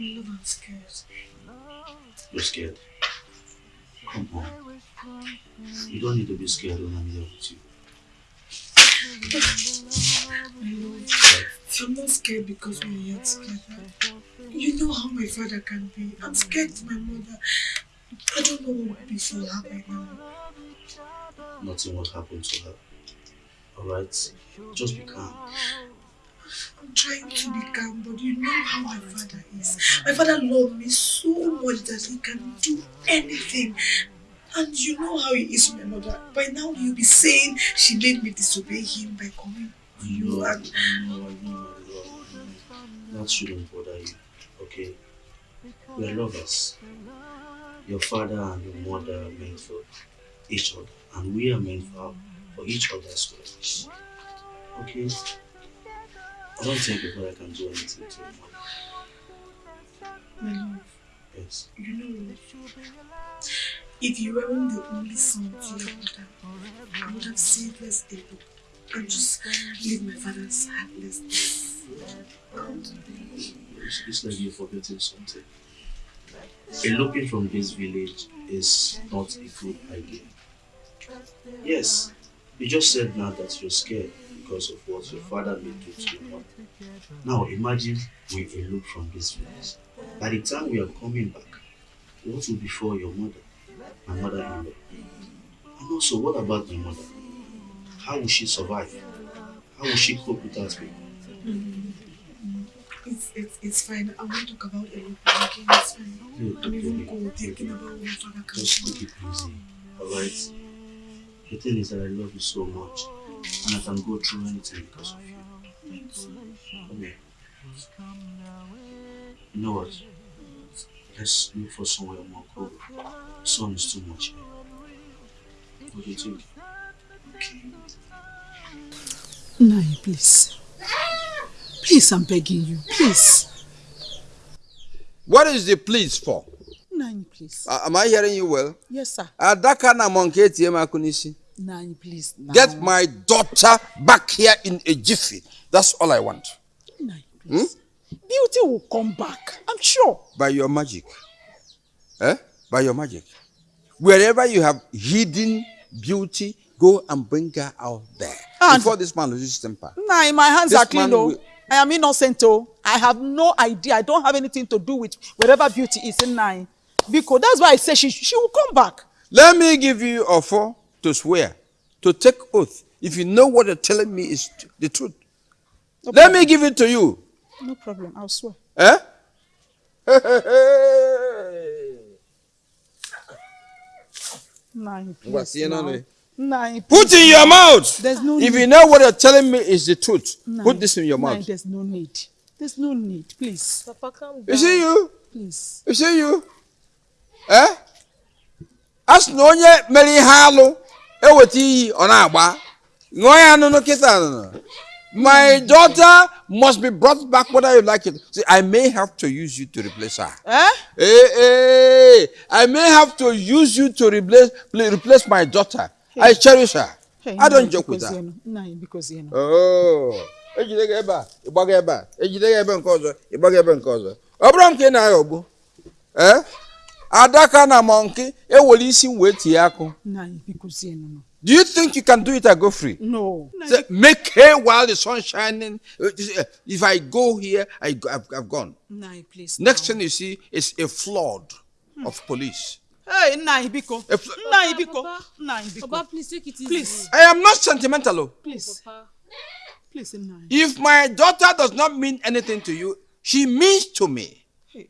Love, I'm scared. You're scared. Come on. You don't need to be scared when I'm here with you. I love I'm not scared because we're here together. You know how my father can be. I'm scared of my mother. I don't know what would be for her right now. Nothing will happen to her. Alright? Just be calm. I'm trying to be calm, but you know how my father is. My father loved me so much that he can do anything. And you know how he is with my mother. By now you'll be saying she made me disobey him by coming to you and I know, I know, That shouldn't bother you, okay? We're lovers. Your father and your mother are meant for each other, and we are meant for, for each other as well. Okay? I don't think your father can do anything to you. my love. Yes. You know, if you weren't the only son to your mother, I would have said let's and just leave my father's heartless. It's, it's like you're forgetting something. Eloping from this village is not a good idea. Yes, you just said now that you're scared because of what your father may do to your mother. Now imagine we elope from this village. By the time we are coming back, what will befall your mother, my mother-in-law? And also, what about my mother? How will she survive? How will she cope without me? It's, it's, it's fine. I won't talk about anything. Okay, it's fine. Look, I'm even baby, cold thinking about what my father can Just take it easy, alright? The thing is that I love you so much, and I can go through anything because of you. Come here. You know what? Let's look for somewhere more cool. The sun is too much here. What do you think? Nai, please. Please, I'm begging you. Please. What is the please for? Nai, please. Uh, am I hearing you well? Yes, sir. Adaka na monkey ATM akunisi. Nai, please. Nai. Get my daughter back here in a jiffy. That's all I want. Nai, Hmm? Beauty will come back. I'm sure. By your magic. Eh? By your magic. Wherever you have hidden beauty, go and bring her out there. And- Before this man loses temper. Nai, my hands This are clean though. I am innocent oh. I have no idea. I don't have anything to do with wherever beauty is in Nai. Because that's why I say she, she will come back. Let me give you a four to swear, to take oath. If you know what you're telling me is the truth. Let me give it to you. No problem. I'll swear. Eh? Ngwa, please. tie Nai, Put in your mouth. There's no If need. you know what you're telling me is the truth, Nai, put this in your mouth. there's no need. There's no need. Please. Papa, calm down. You see you? Please. You see you? Eh? A sị na onye mere ihe alụ eweta iyi ọ na-agba ṅụọ ya nụnụ kịta nụnụ. My daughter must be brought back whether you like it. See, I may have to use you to replace her. Eh? Hey, hey, I may have to use you to replace replace my daughter. I cherish her. I don't joke with her. Oh, ejide gị ebe a ịgbaga ebe a ejide gị ebe nke ọzọ ịgbaga ebe nke ọzọ. Ọ bụrụ m ka ị ee adaka na monkey ewere isi m wee tie akụ. Do you think you can do it and go free? No. Say, make hay while the sun shining. Uh, if i go here i I've, I've gone. Nai, please. next thing you see is a flood of police Hey, Nai, Biko. A fl- Nai, Biko. Nai, Biko. Papa, please take it easy. Please. i am not sentimental oh. Please. Please, Nai. If my daughter does not mean anything to you, she means to me. Hey.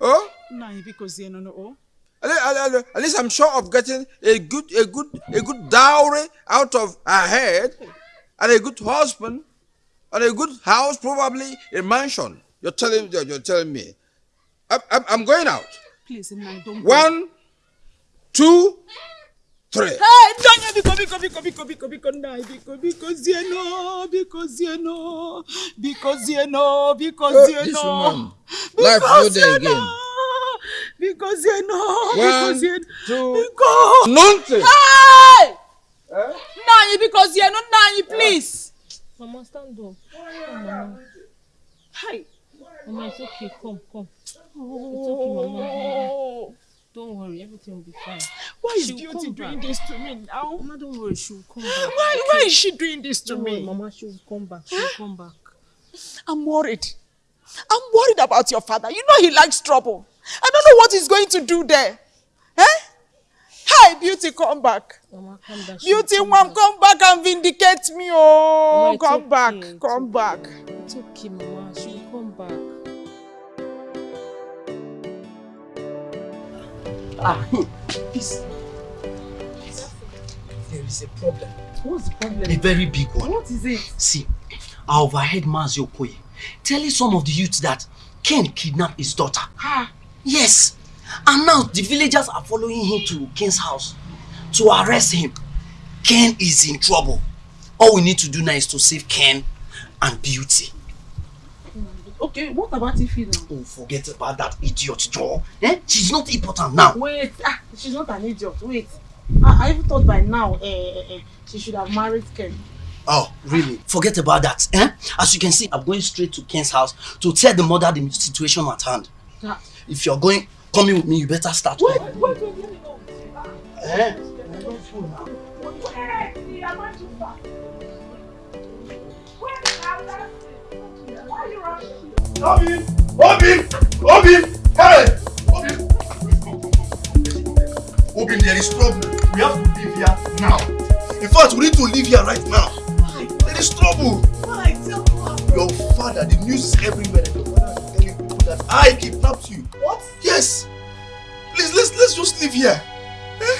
Oh? Nai, because you know. Oh. At le- at least I'm sure of getting a good, a good, a good dowry out of her head, and a good husband, and a good house, probably a mansion. You're telling, you're, you're telling me. I'm, I'm, I'm going out. Please, Nai, don't. go. One, two, three. Hey, Danya, Biko, Biko, Biko, Biko, Biko, Biko, Nai, Biko, because you know, because you know, because you know, because Oh, you this know. woman. Life no Because dey you again. know, Because you know, One, because you two, because. nonsense. Hey! Nai, because you know, Nai, please. Mama, stand up. Come, Mama. Hi. Mama, it's okay. Come, come. It's okay, Mama. Don't worry, everything will be fine. Why is She'll Beauty doing back. this to me now? Mama, don't worry, she'll come back. Why, why is she doing this to Don't worry, me? Mama, she'll come back. She'll come back. I'm worried. I'm worried about your father. You know he likes trouble. I don't know what he's going to do there. Eh? Hi, Beauty, come back. Mama, down. she'll Beauty, come mom, come back and vindicate me. Oh, Mama, it's come okay, back, it's come back. It's okay, Mama. Ah. There is a problem. What's the problem? A very big one. What is it? See, I overheard Mazi Okoye telling some of the youths that Ken kidnapped his daughter. Ha! Yes. And now the villagers are following him to Ken's house to arrest him. Ken is in trouble. All we need to do now is to save Ken and Beauty. Okay, what about Ify now? Oh, forget about that idiot Joe. Eh? She's not important now. Wait, ah, she's not an idiot. Wait. I, I even thought by now eh, eh, eh, she should have married Ken. Oh, really? Forget about that. Eh? As you can see, I'm going straight to Ken's house to tell the mother the situation at hand. Ah. If you're going, coming with me, you better start. Wait, wait, wait, let me know. Eh? Obi! Obi! Obi! Hey! Obi! is trouble. We have to leave here now. In fact, we need to leave here right now. There is trouble. Why? Tell me. Your father, the news is everywhere. Your father is telling people that I kidnapped you. What? Yes. Please, let's let's just leave here. Eh?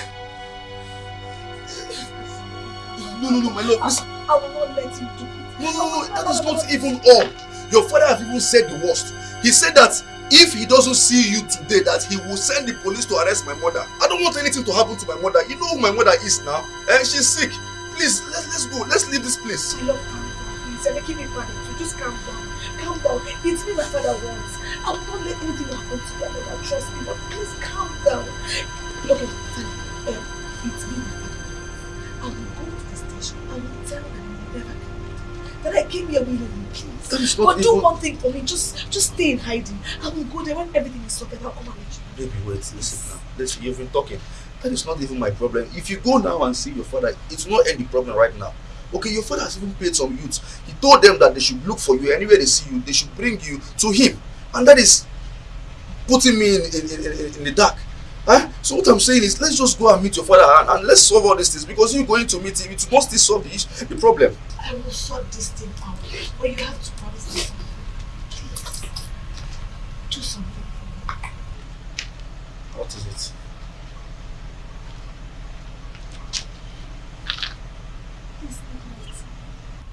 No, no, no, my love. Listen. I will not let you do it. No, no, no, that is not even all. Your father has even said the worst. He said that if he doesn't see you today, that he will send the police to arrest my mother. I don't want anything to happen to my mother. You know who my mother is now. And she's sick. Please, let's let's go. Let's leave this place. My love, calm down. Please, you're making me panic. So just calm down. Calm down. It's me my father wants. I will not let anything happen to your mother. Trust me. But please calm down. Okay, fine. Um, it's me my father wants. I will go to the station. I will tell I never That I came here willingly, please. That is not But do one thing for me. Just just stay in hiding. I will go there when everything is sorted. I'll come and let you. Baby, wait, listen now. Listen, you've been talking. That is not even my problem. If you go now and see your father, it's not any problem right now. Okay, your father has even paid some youths. He told them that they should look for you anywhere they see you, they should bring you to him. And that is putting me in, in, in, in the dark. Huh? So what I'm saying is let's just go and meet your father and, and let's solve all these things because you going to meet him, it must still solve the, issue, the problem. I will sort this thing out. But you have to promise me something. Please. Do something. What is it?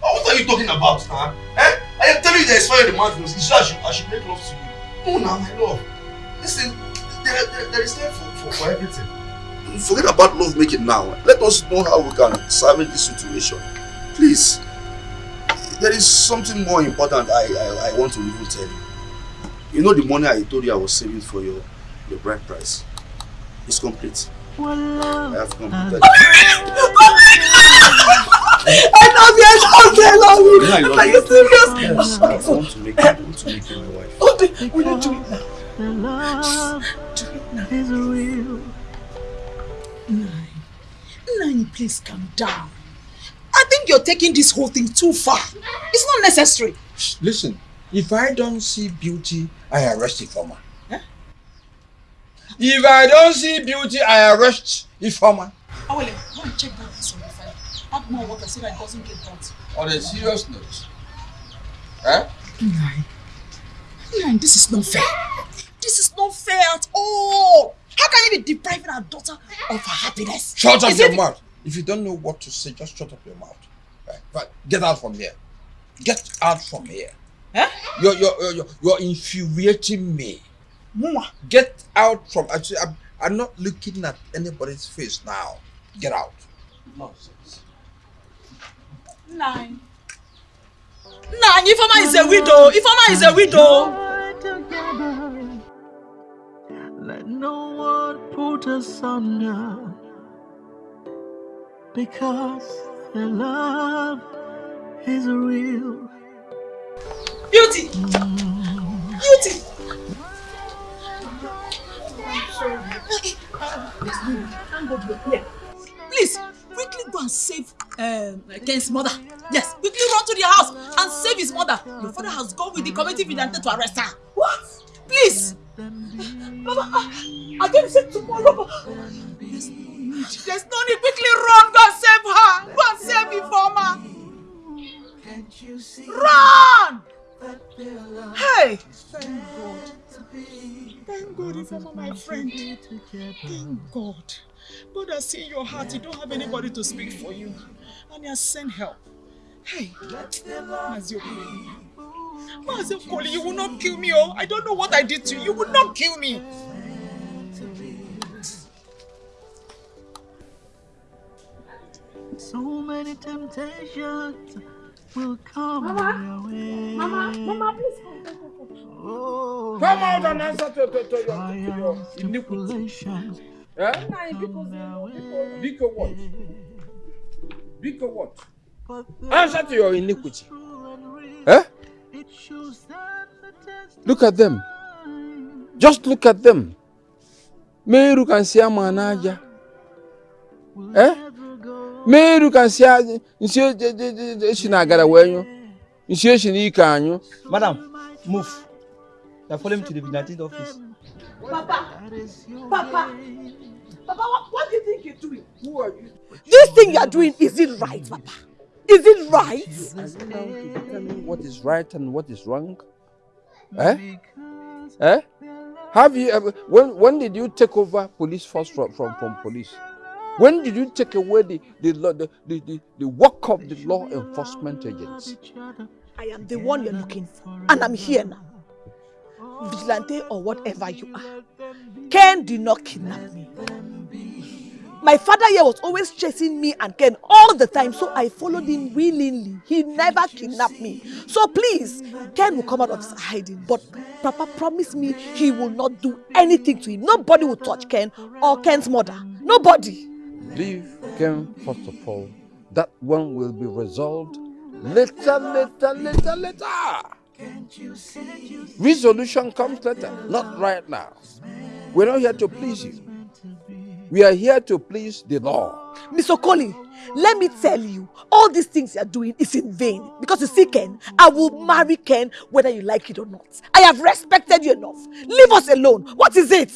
Oh, what are you talking about, huh? Eh? I am telling you there is fire in the mountains. You said I should, I should make love to you. No, now, my love. Listen, there, there, there is time for, for, for everything. Forget about love making now. Let us know how we can salvage this situation. Please. There is something more important I, I, I want to even tell you. You know the money I told you I was saving for your, your bride price? It's complete. Well, I have completed I love you, I love you, I love you. Yeah, I love Are you. you serious? Yes, I want to make you, I want to make you my wife. Okay, will you do it now? The love is real. Nine. Nine, please calm down. I think you're taking this whole thing too far. It's not necessary. Listen, if I don't see beauty, I arrest informer. Eh? If I don't see beauty, I arrest informer. Oh, wait, go and check that this on the file. Add more water so that it doesn't get burnt. On a serious note. Eh? Nine. Nine, this is not fair. This is not fair at all. How can you be depriving our daughter of her happiness? Shut up Is your it- mouth. If you don't know what to say, just shut up your mouth. Right? Right. Get out from here. Get out from here. Eh? You're, you're, you're, you're, you're infuriating me. Mwa. Get out from. Actually, I'm, I'm not looking at anybody's face now. Get out. Nonsense. Nine. Nine, Ifeoma is a widow. Ifeoma is a widow. Let no one put us under, because the love is real. Beauty. Beauty. You're here. Please, quickly go and save um, Ken's mother. Yes, quickly run to the house and save his mother. Your father has gone with the community vigilante to arrest her. What? Please. Mama, ah, I, I can say tomorrow. There's no need. There's no need. Quickly run. Go save her. Go save her. Run! Hey! Thank God. Thank God, Ifeoma, my friend. Thank God. God has seen your heart. You don't have anybody to speak for you. And He has sent help. Hey, Maziokoli. Mazi Okoli, you will not kill me, oh. I don't know what I did to you. You will not kill me. So many temptations will come Mama, your way. Mama, Mama, please. Oh, Come out and answer to, to, to your, to your trials, iniquity. tribulations Eh? Nine, because Biko what? Biko what? Answer to your iniquity. Eh? Look at them. Just look at them. Meru kan si ama n'aja. Eh? Meru kan si aja. Nsi esi na agara wee nyụ. Nsi esi n'ike anyụ. Madam, move. Now follow me to the vigilante office. Papa, Papa, Papa, what, what do you think you're doing? Who are you? This thing you're doing, is it right, Papa? Is it right? And now to determine what is right and what is wrong? Eh? Eh? Have you ever, when, when did you take over police force from, from, from police? When did you take away the, the, law- the, the, the, the work of the law enforcement agents? I am the one you're looking for, and I'm here now. Vigilante or whatever you are. Ken did not kidnap me. My father here was always chasing me and Ken all the time, so I followed him willingly. He never kidnapped me. So please, Ken will come out of his hiding, but Papa promised me he will not do anything to him. Nobody will touch Ken or Ken's mother. Nobody. Leave Ken first of all. That one will be resolved later, later, later, later. Resolution comes later, not right now. We're not here to please you. We are here to please the law. Miss Okoli, let me tell you, all these things you're doing is in vain. Because you see, Ken, I will marry Ken whether you like it or not. I have respected you enough. Leave us alone. What is it?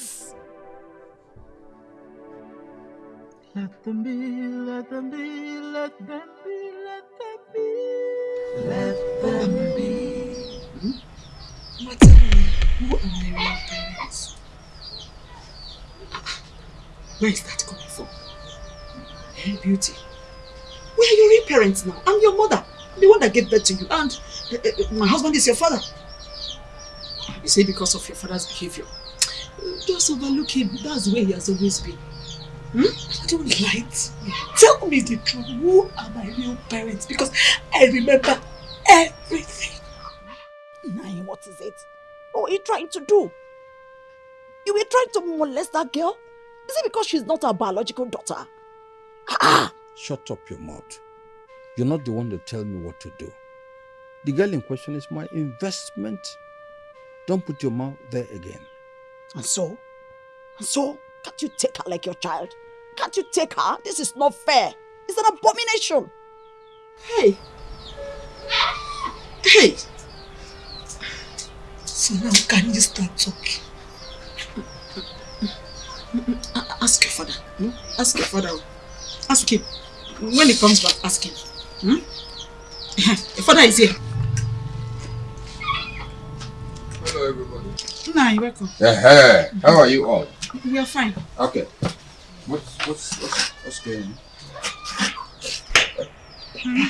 Let them be, let them be, let them be, let them be. Let them be. Mama, tell me, who are my real parents? Where is that coming from? Hey, beauty. Where are your real parents now? I'm your mother. The one that gave birth to you. And uh, uh, my husband is your father. You say because of your father's behavior. Just overlook him. That's the way he has always been. Hmm? I Don't me. Tell me the truth. Who are my real parents? Because I remember everything. Nine, what is it? What are you trying to do? You were trying to molest that girl? Is it because she's not our biological daughter? Ah, ah. Shut up your mouth. You're not the one to tell me what to do. The girl in question is my investment. Don't put your mouth there again. And so? And so? Can't you take her like your child? Can't you take her? This is not fair. It's an abomination. Hey. Hey. So now can you stop talking? Ask your father. Hmm? Ask your father. Ask him. When he comes back, ask him. Hmm? Your father is here. Hello, everybody. Nah, you're welcome. Yeah, how are you all? We are fine. Okay. What's what's what's, what's going on? Hmm?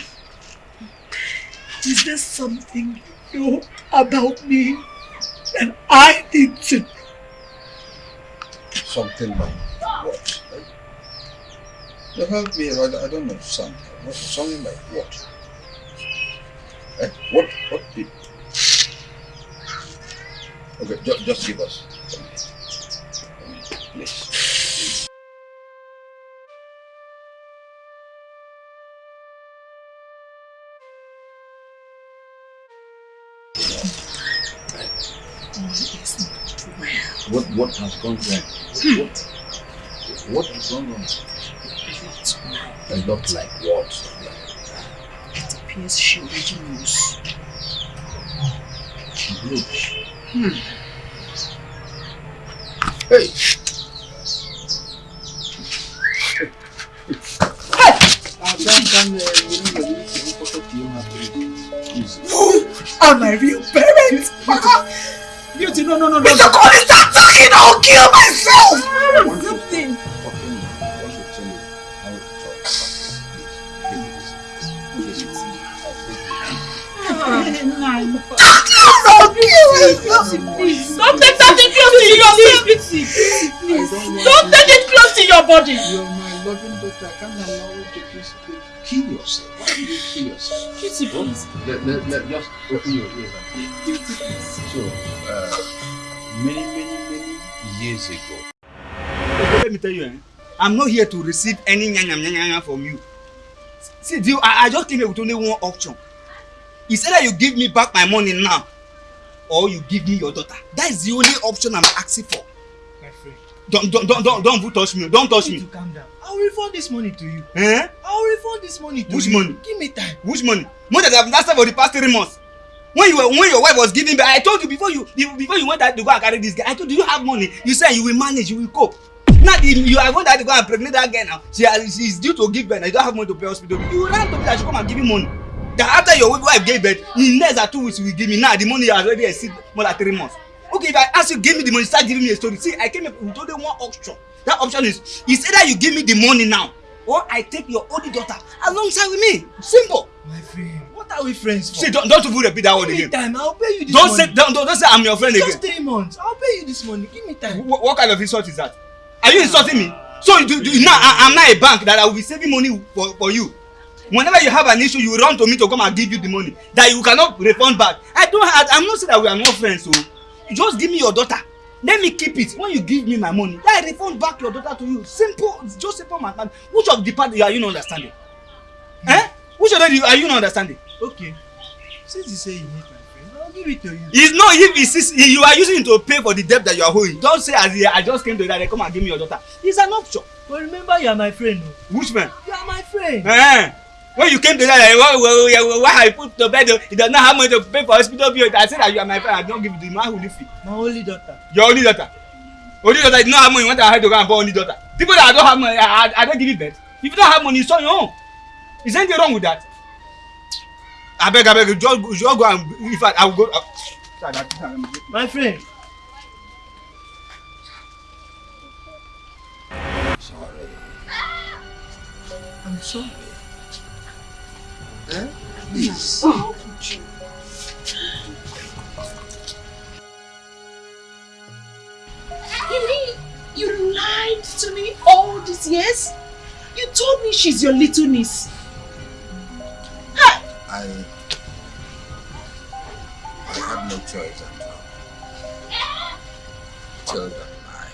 Is there something you know about me that I need to know? Something like what? You help me. I, I don't understand. What, something like what? Eh, what? What did? Okay, ju- just give us. What has gone wrong? What what has gone wrong? A lot like what? It appears she already knows. Groups. Hmm. Hey! Who are my real parents? Beauty, no, no, no, no. Mr. Cole, stop talking! I'll kill myself! Something. Don't take that thing close to yourself. Don't take it close to your body. You're my loving daughter. I can't allow you to kill yourself. Why do you kill yourself? Please. Let, let, let, just open your ears and please. So, uh, many, many, many years ago, Let me tell you, eh, I'm not here to receive any nyanya nyanya from you. See, do I, I just came here with only one option. It's either you give me back my money now, or you give me your daughter. That is the only option I'm asking for. My friend, Don't don't don't don't, don't touch me. Don't touch me. to calm down. I'll refund this money to you. Eh? I'll refund this money to Which you. money? Give me time. Which money? Money that I've lasted for the past three months. When you were when your wife was giving me, I told you before you before you went out to go and carry this guy. I told you you have money. You said you will manage, you will cope. Now the, you are going to go and pregnant that girl now. She has, she is due to give birth and you don't have money to pay hospital. You ran to me that she come and give you money. That after your wife gave birth, in less than two weeks you will give me. Now the money has already exceed more than three months. Okay, if I ask you, give me the money, start giving me a story. See, I came up with only one option. That option is, is either you give me the money now, or I take your only daughter alongside with me. Simple. My friend, what are we friends for? See, don't, don't even repeat that word again. Give me time, I'll pay you this Don't money. say, don't, don't, don't say I'm your friend Just again. three months. I'll pay you this money. Give me time. What, what kind of insult is that? Are you insulting me? Ah, so you do, do now I, I'm not a bank that I will be saving money for, for you. Whenever you have an issue, you run to me to come and give you the money that you cannot refund back. I don't have, I'm not saying that we are not friends, so you just give me your daughter. Let me keep it. When you give me my money, I refund back your daughter to you. Simple, just simple matter. Which of the part are you not understanding? Eh? Which of them are you not understanding? Okay. Since you say you need my friend, I'll give it to you. It's not if it's, you are using it to pay for the debt that you are owing. Don't say as I just came to that, come and give me your daughter. It's an option. But remember, you are my friend. oh. Which man? You are my friend. Eh, when you came to that, like, why, why, why, why I put to bed, he does not have money to pay for hospital bill. I said that you are my friend, I don't give you the man who live fee. My only daughter. Your only daughter. Only daughter, you don't have money, you want to have to go and born only daughter. People that don't have money, I, I, I don't give you birth. If you don't have money, it's on your own. Is anything wrong with that? I beg, I beg, you just, you just go and, in fact, I will go. Uh, My friend. Sorry. I'm sorry. Eh? Please. Could you? You mean you lied to me all these years? You told me she's your little niece. I I had no choice at all. Tell them I.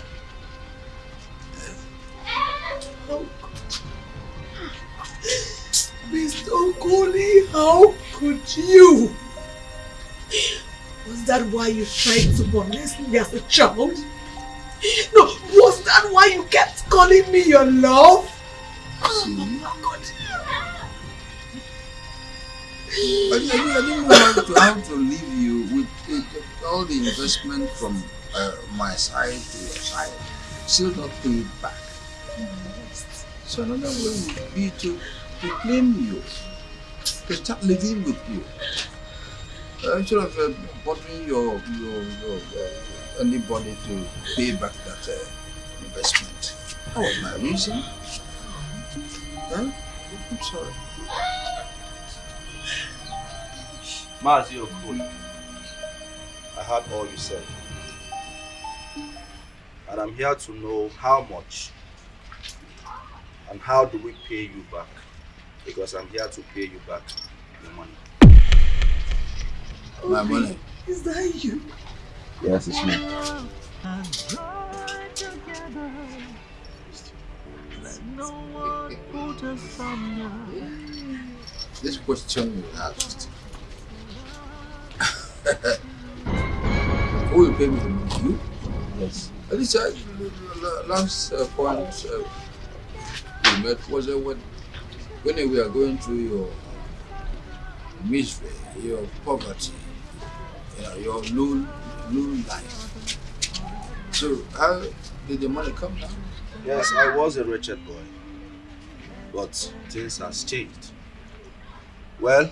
Oh, Mr. Okoli, how could you? Was that why you tried to molest me as a child? No, was that why you kept calling me your love? See? I, didn't- I, didn't- I didn't know how to, how to leave you with all the investment from uh, my side to your side. Still not paid back. So another way would be to, to claim you, to start living with you. Uh, instead of uh, bothering your, your, your uh, anybody to pay back that uh, investment. That was my reason. Huh? I'm sorry. Mazi Okoli, I heard all you said. And I'm here to know how much and how do we pay you back? Because I'm here to pay you back your money. My money. Is that you? Yes, it's me. This question you asked. Who will pay me the money? You? Yes. At least I, last uh, point uh, we met was uh, when, when we are going through your misery, your poverty, your low, low life. So how did the money come now? Yes, I was a wretched boy. But things has changed. Well,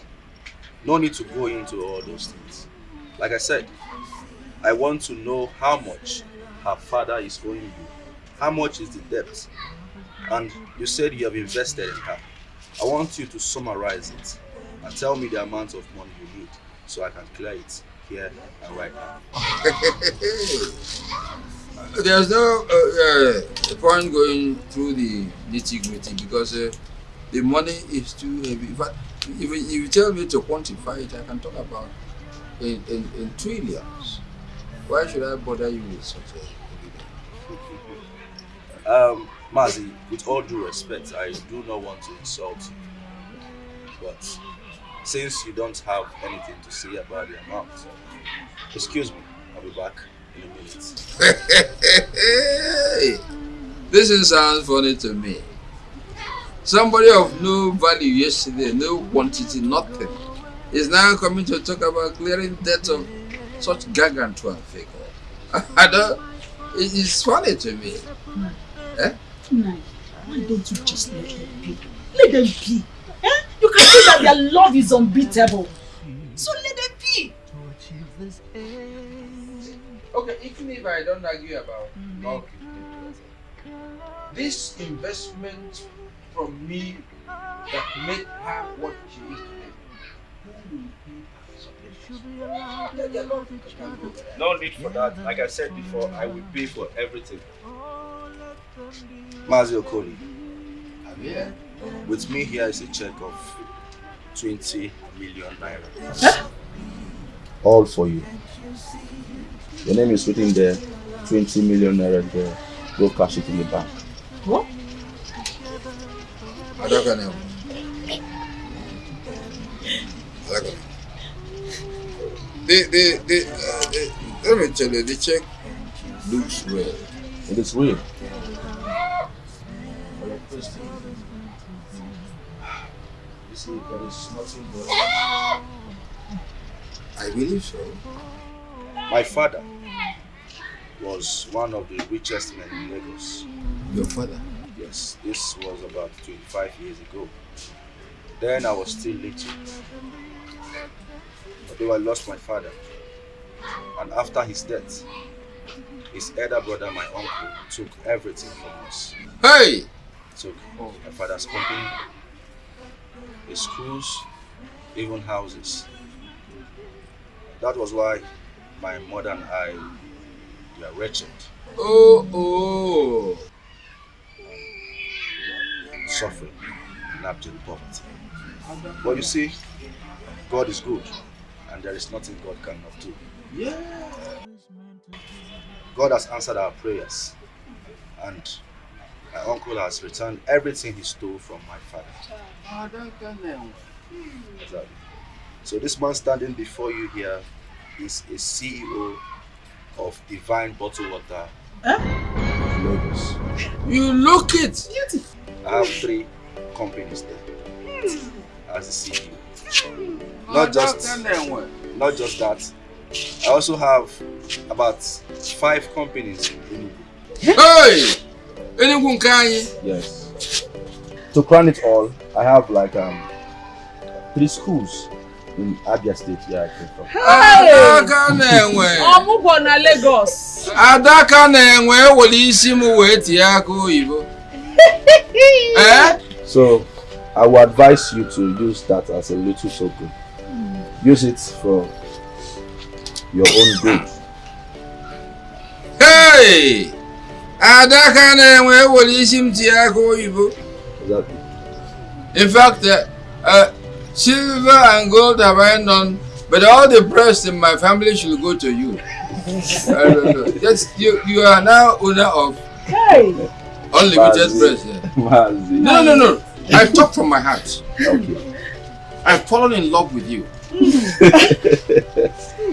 no need to go into all those things. Like I said, I want to know how much her father is owing you. How much is the debt? And you said you have invested in her. I want you to summarize it and tell me the amount of money you need so I can clear it here and right now. There's no uh, uh, point going through the nitty gritty because uh, the money is too heavy. Fact, if, you- if you tell me to quantify it, I can talk about in, in, in trillions. Why should I bother you with such a Um, Mazi, with all due respect, I do not want to insult you. But since you don't have anything to say about the amount, excuse me, I'll be back in a minute. this thing sounds funny to me. Somebody of no value yesterday, no quantity, nothing, is now coming to talk about clearing debt of such gargantuan figure. I don't. It's funny to me. Eh? Nine, why don't you just let them be? Let them be. Eh? You can see that their love is unbeatable. So let them be. Okay, even if I don't argue about love, this investment from me that made her what she is today. No need for that. Like I said before, I will pay for everything. Mazi Okoli. Yeah. With me here is a check of 20 million naira. All for you. Your name is written there. 20 million naira there. Go cash it in the bank. What? Adaka Adaka. The, the, the, uh, the, let me tell you, the check looks real. It is real. You see, there is nothing but. I believe so. My father was one of the richest men in Lagos. Your father? Yes, this was about 25 years ago. Then I was still little. Although I lost my father. And after his death, his elder brother, my uncle, took everything from us. Hey! Took my father's company, his schools, even houses. That was why my mother and I were wretched, Oh, oh. suffering, and abject poverty. But you see, God is good, and there is nothing God cannot do. Yeah. God has answered our prayers, and my uncle has returned everything he stole from my father. Ah, exactly. So this man standing before you here is a CEO of Divine Bottled Water Lagos. You look it. I have three companies there as the CEO. Hmm. Not ah, just not just that. I also have about five companies in Hey! Enugu nke anyị. Yes. To crown it all, I have like um three schools in Abia State where I came from. Adaka na-enwe. Ọmụgwọ na Lagos. Adaka na-enwe ewere isi m wee tie aka oyibo. Eh? So I would advise you to use that as a little token. Use it for your own good. Hey! Adaka na-enwe ewere isi m tie aka oyibo. In fact, uh, uh, silver and gold have I none, but all the breast in my family should go to you. I don't know. Just, you, you are now owner of Hey! unlimited Mazi. breast. Yeah. Mazi. No, no, no. I talk from my heart. Okay. I've fallen in love with you.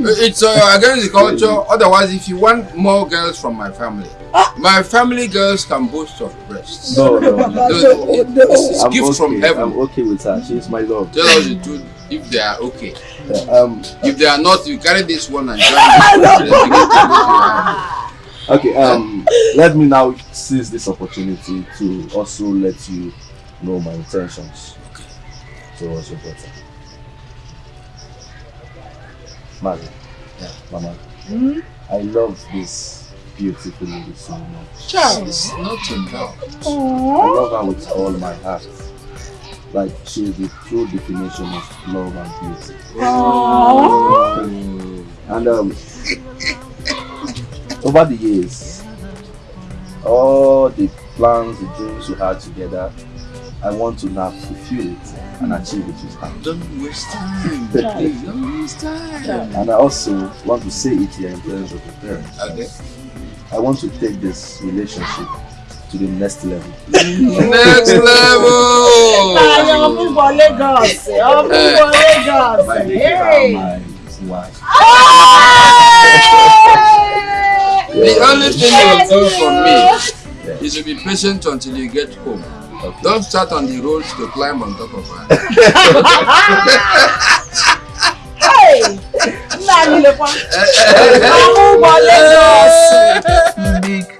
it's uh, against the culture. Otherwise, if you want more girls from my family, my family girls can boast of breasts. No, no, no. It's, it's I'm gift okay. from heaven. I'm okay with her. She's my love. Tell us the truth if they are okay. Yeah, um, If they are not, you carry this one and join this one. Okay, um, let me now seize this opportunity to also let you know my intentions towards your daughter. Mother, Mama, Hmm? I love this beautiful lady so much. Child, it's not enough. I love her with all my heart. Like she is the true definition of love and beauty. And um, over the years, all the plans, the dreams we had together, I want to now fulfill it and achieve it with her. Don't waste time. Please, don't waste time. And I also want to say it here in terms of the parents. Okay. I want to take this relationship to the next level. Next level. Táyọ̀ ọmúgwọ Lagos. Ọmúgwọ Lagos. By making Hey! her my wife. The only thing you do for me is to be patient until you get home. Don't start on the road to climb on top of her. Hey! Nna anyị lekwa. Ọmụgwọ Lagos. Because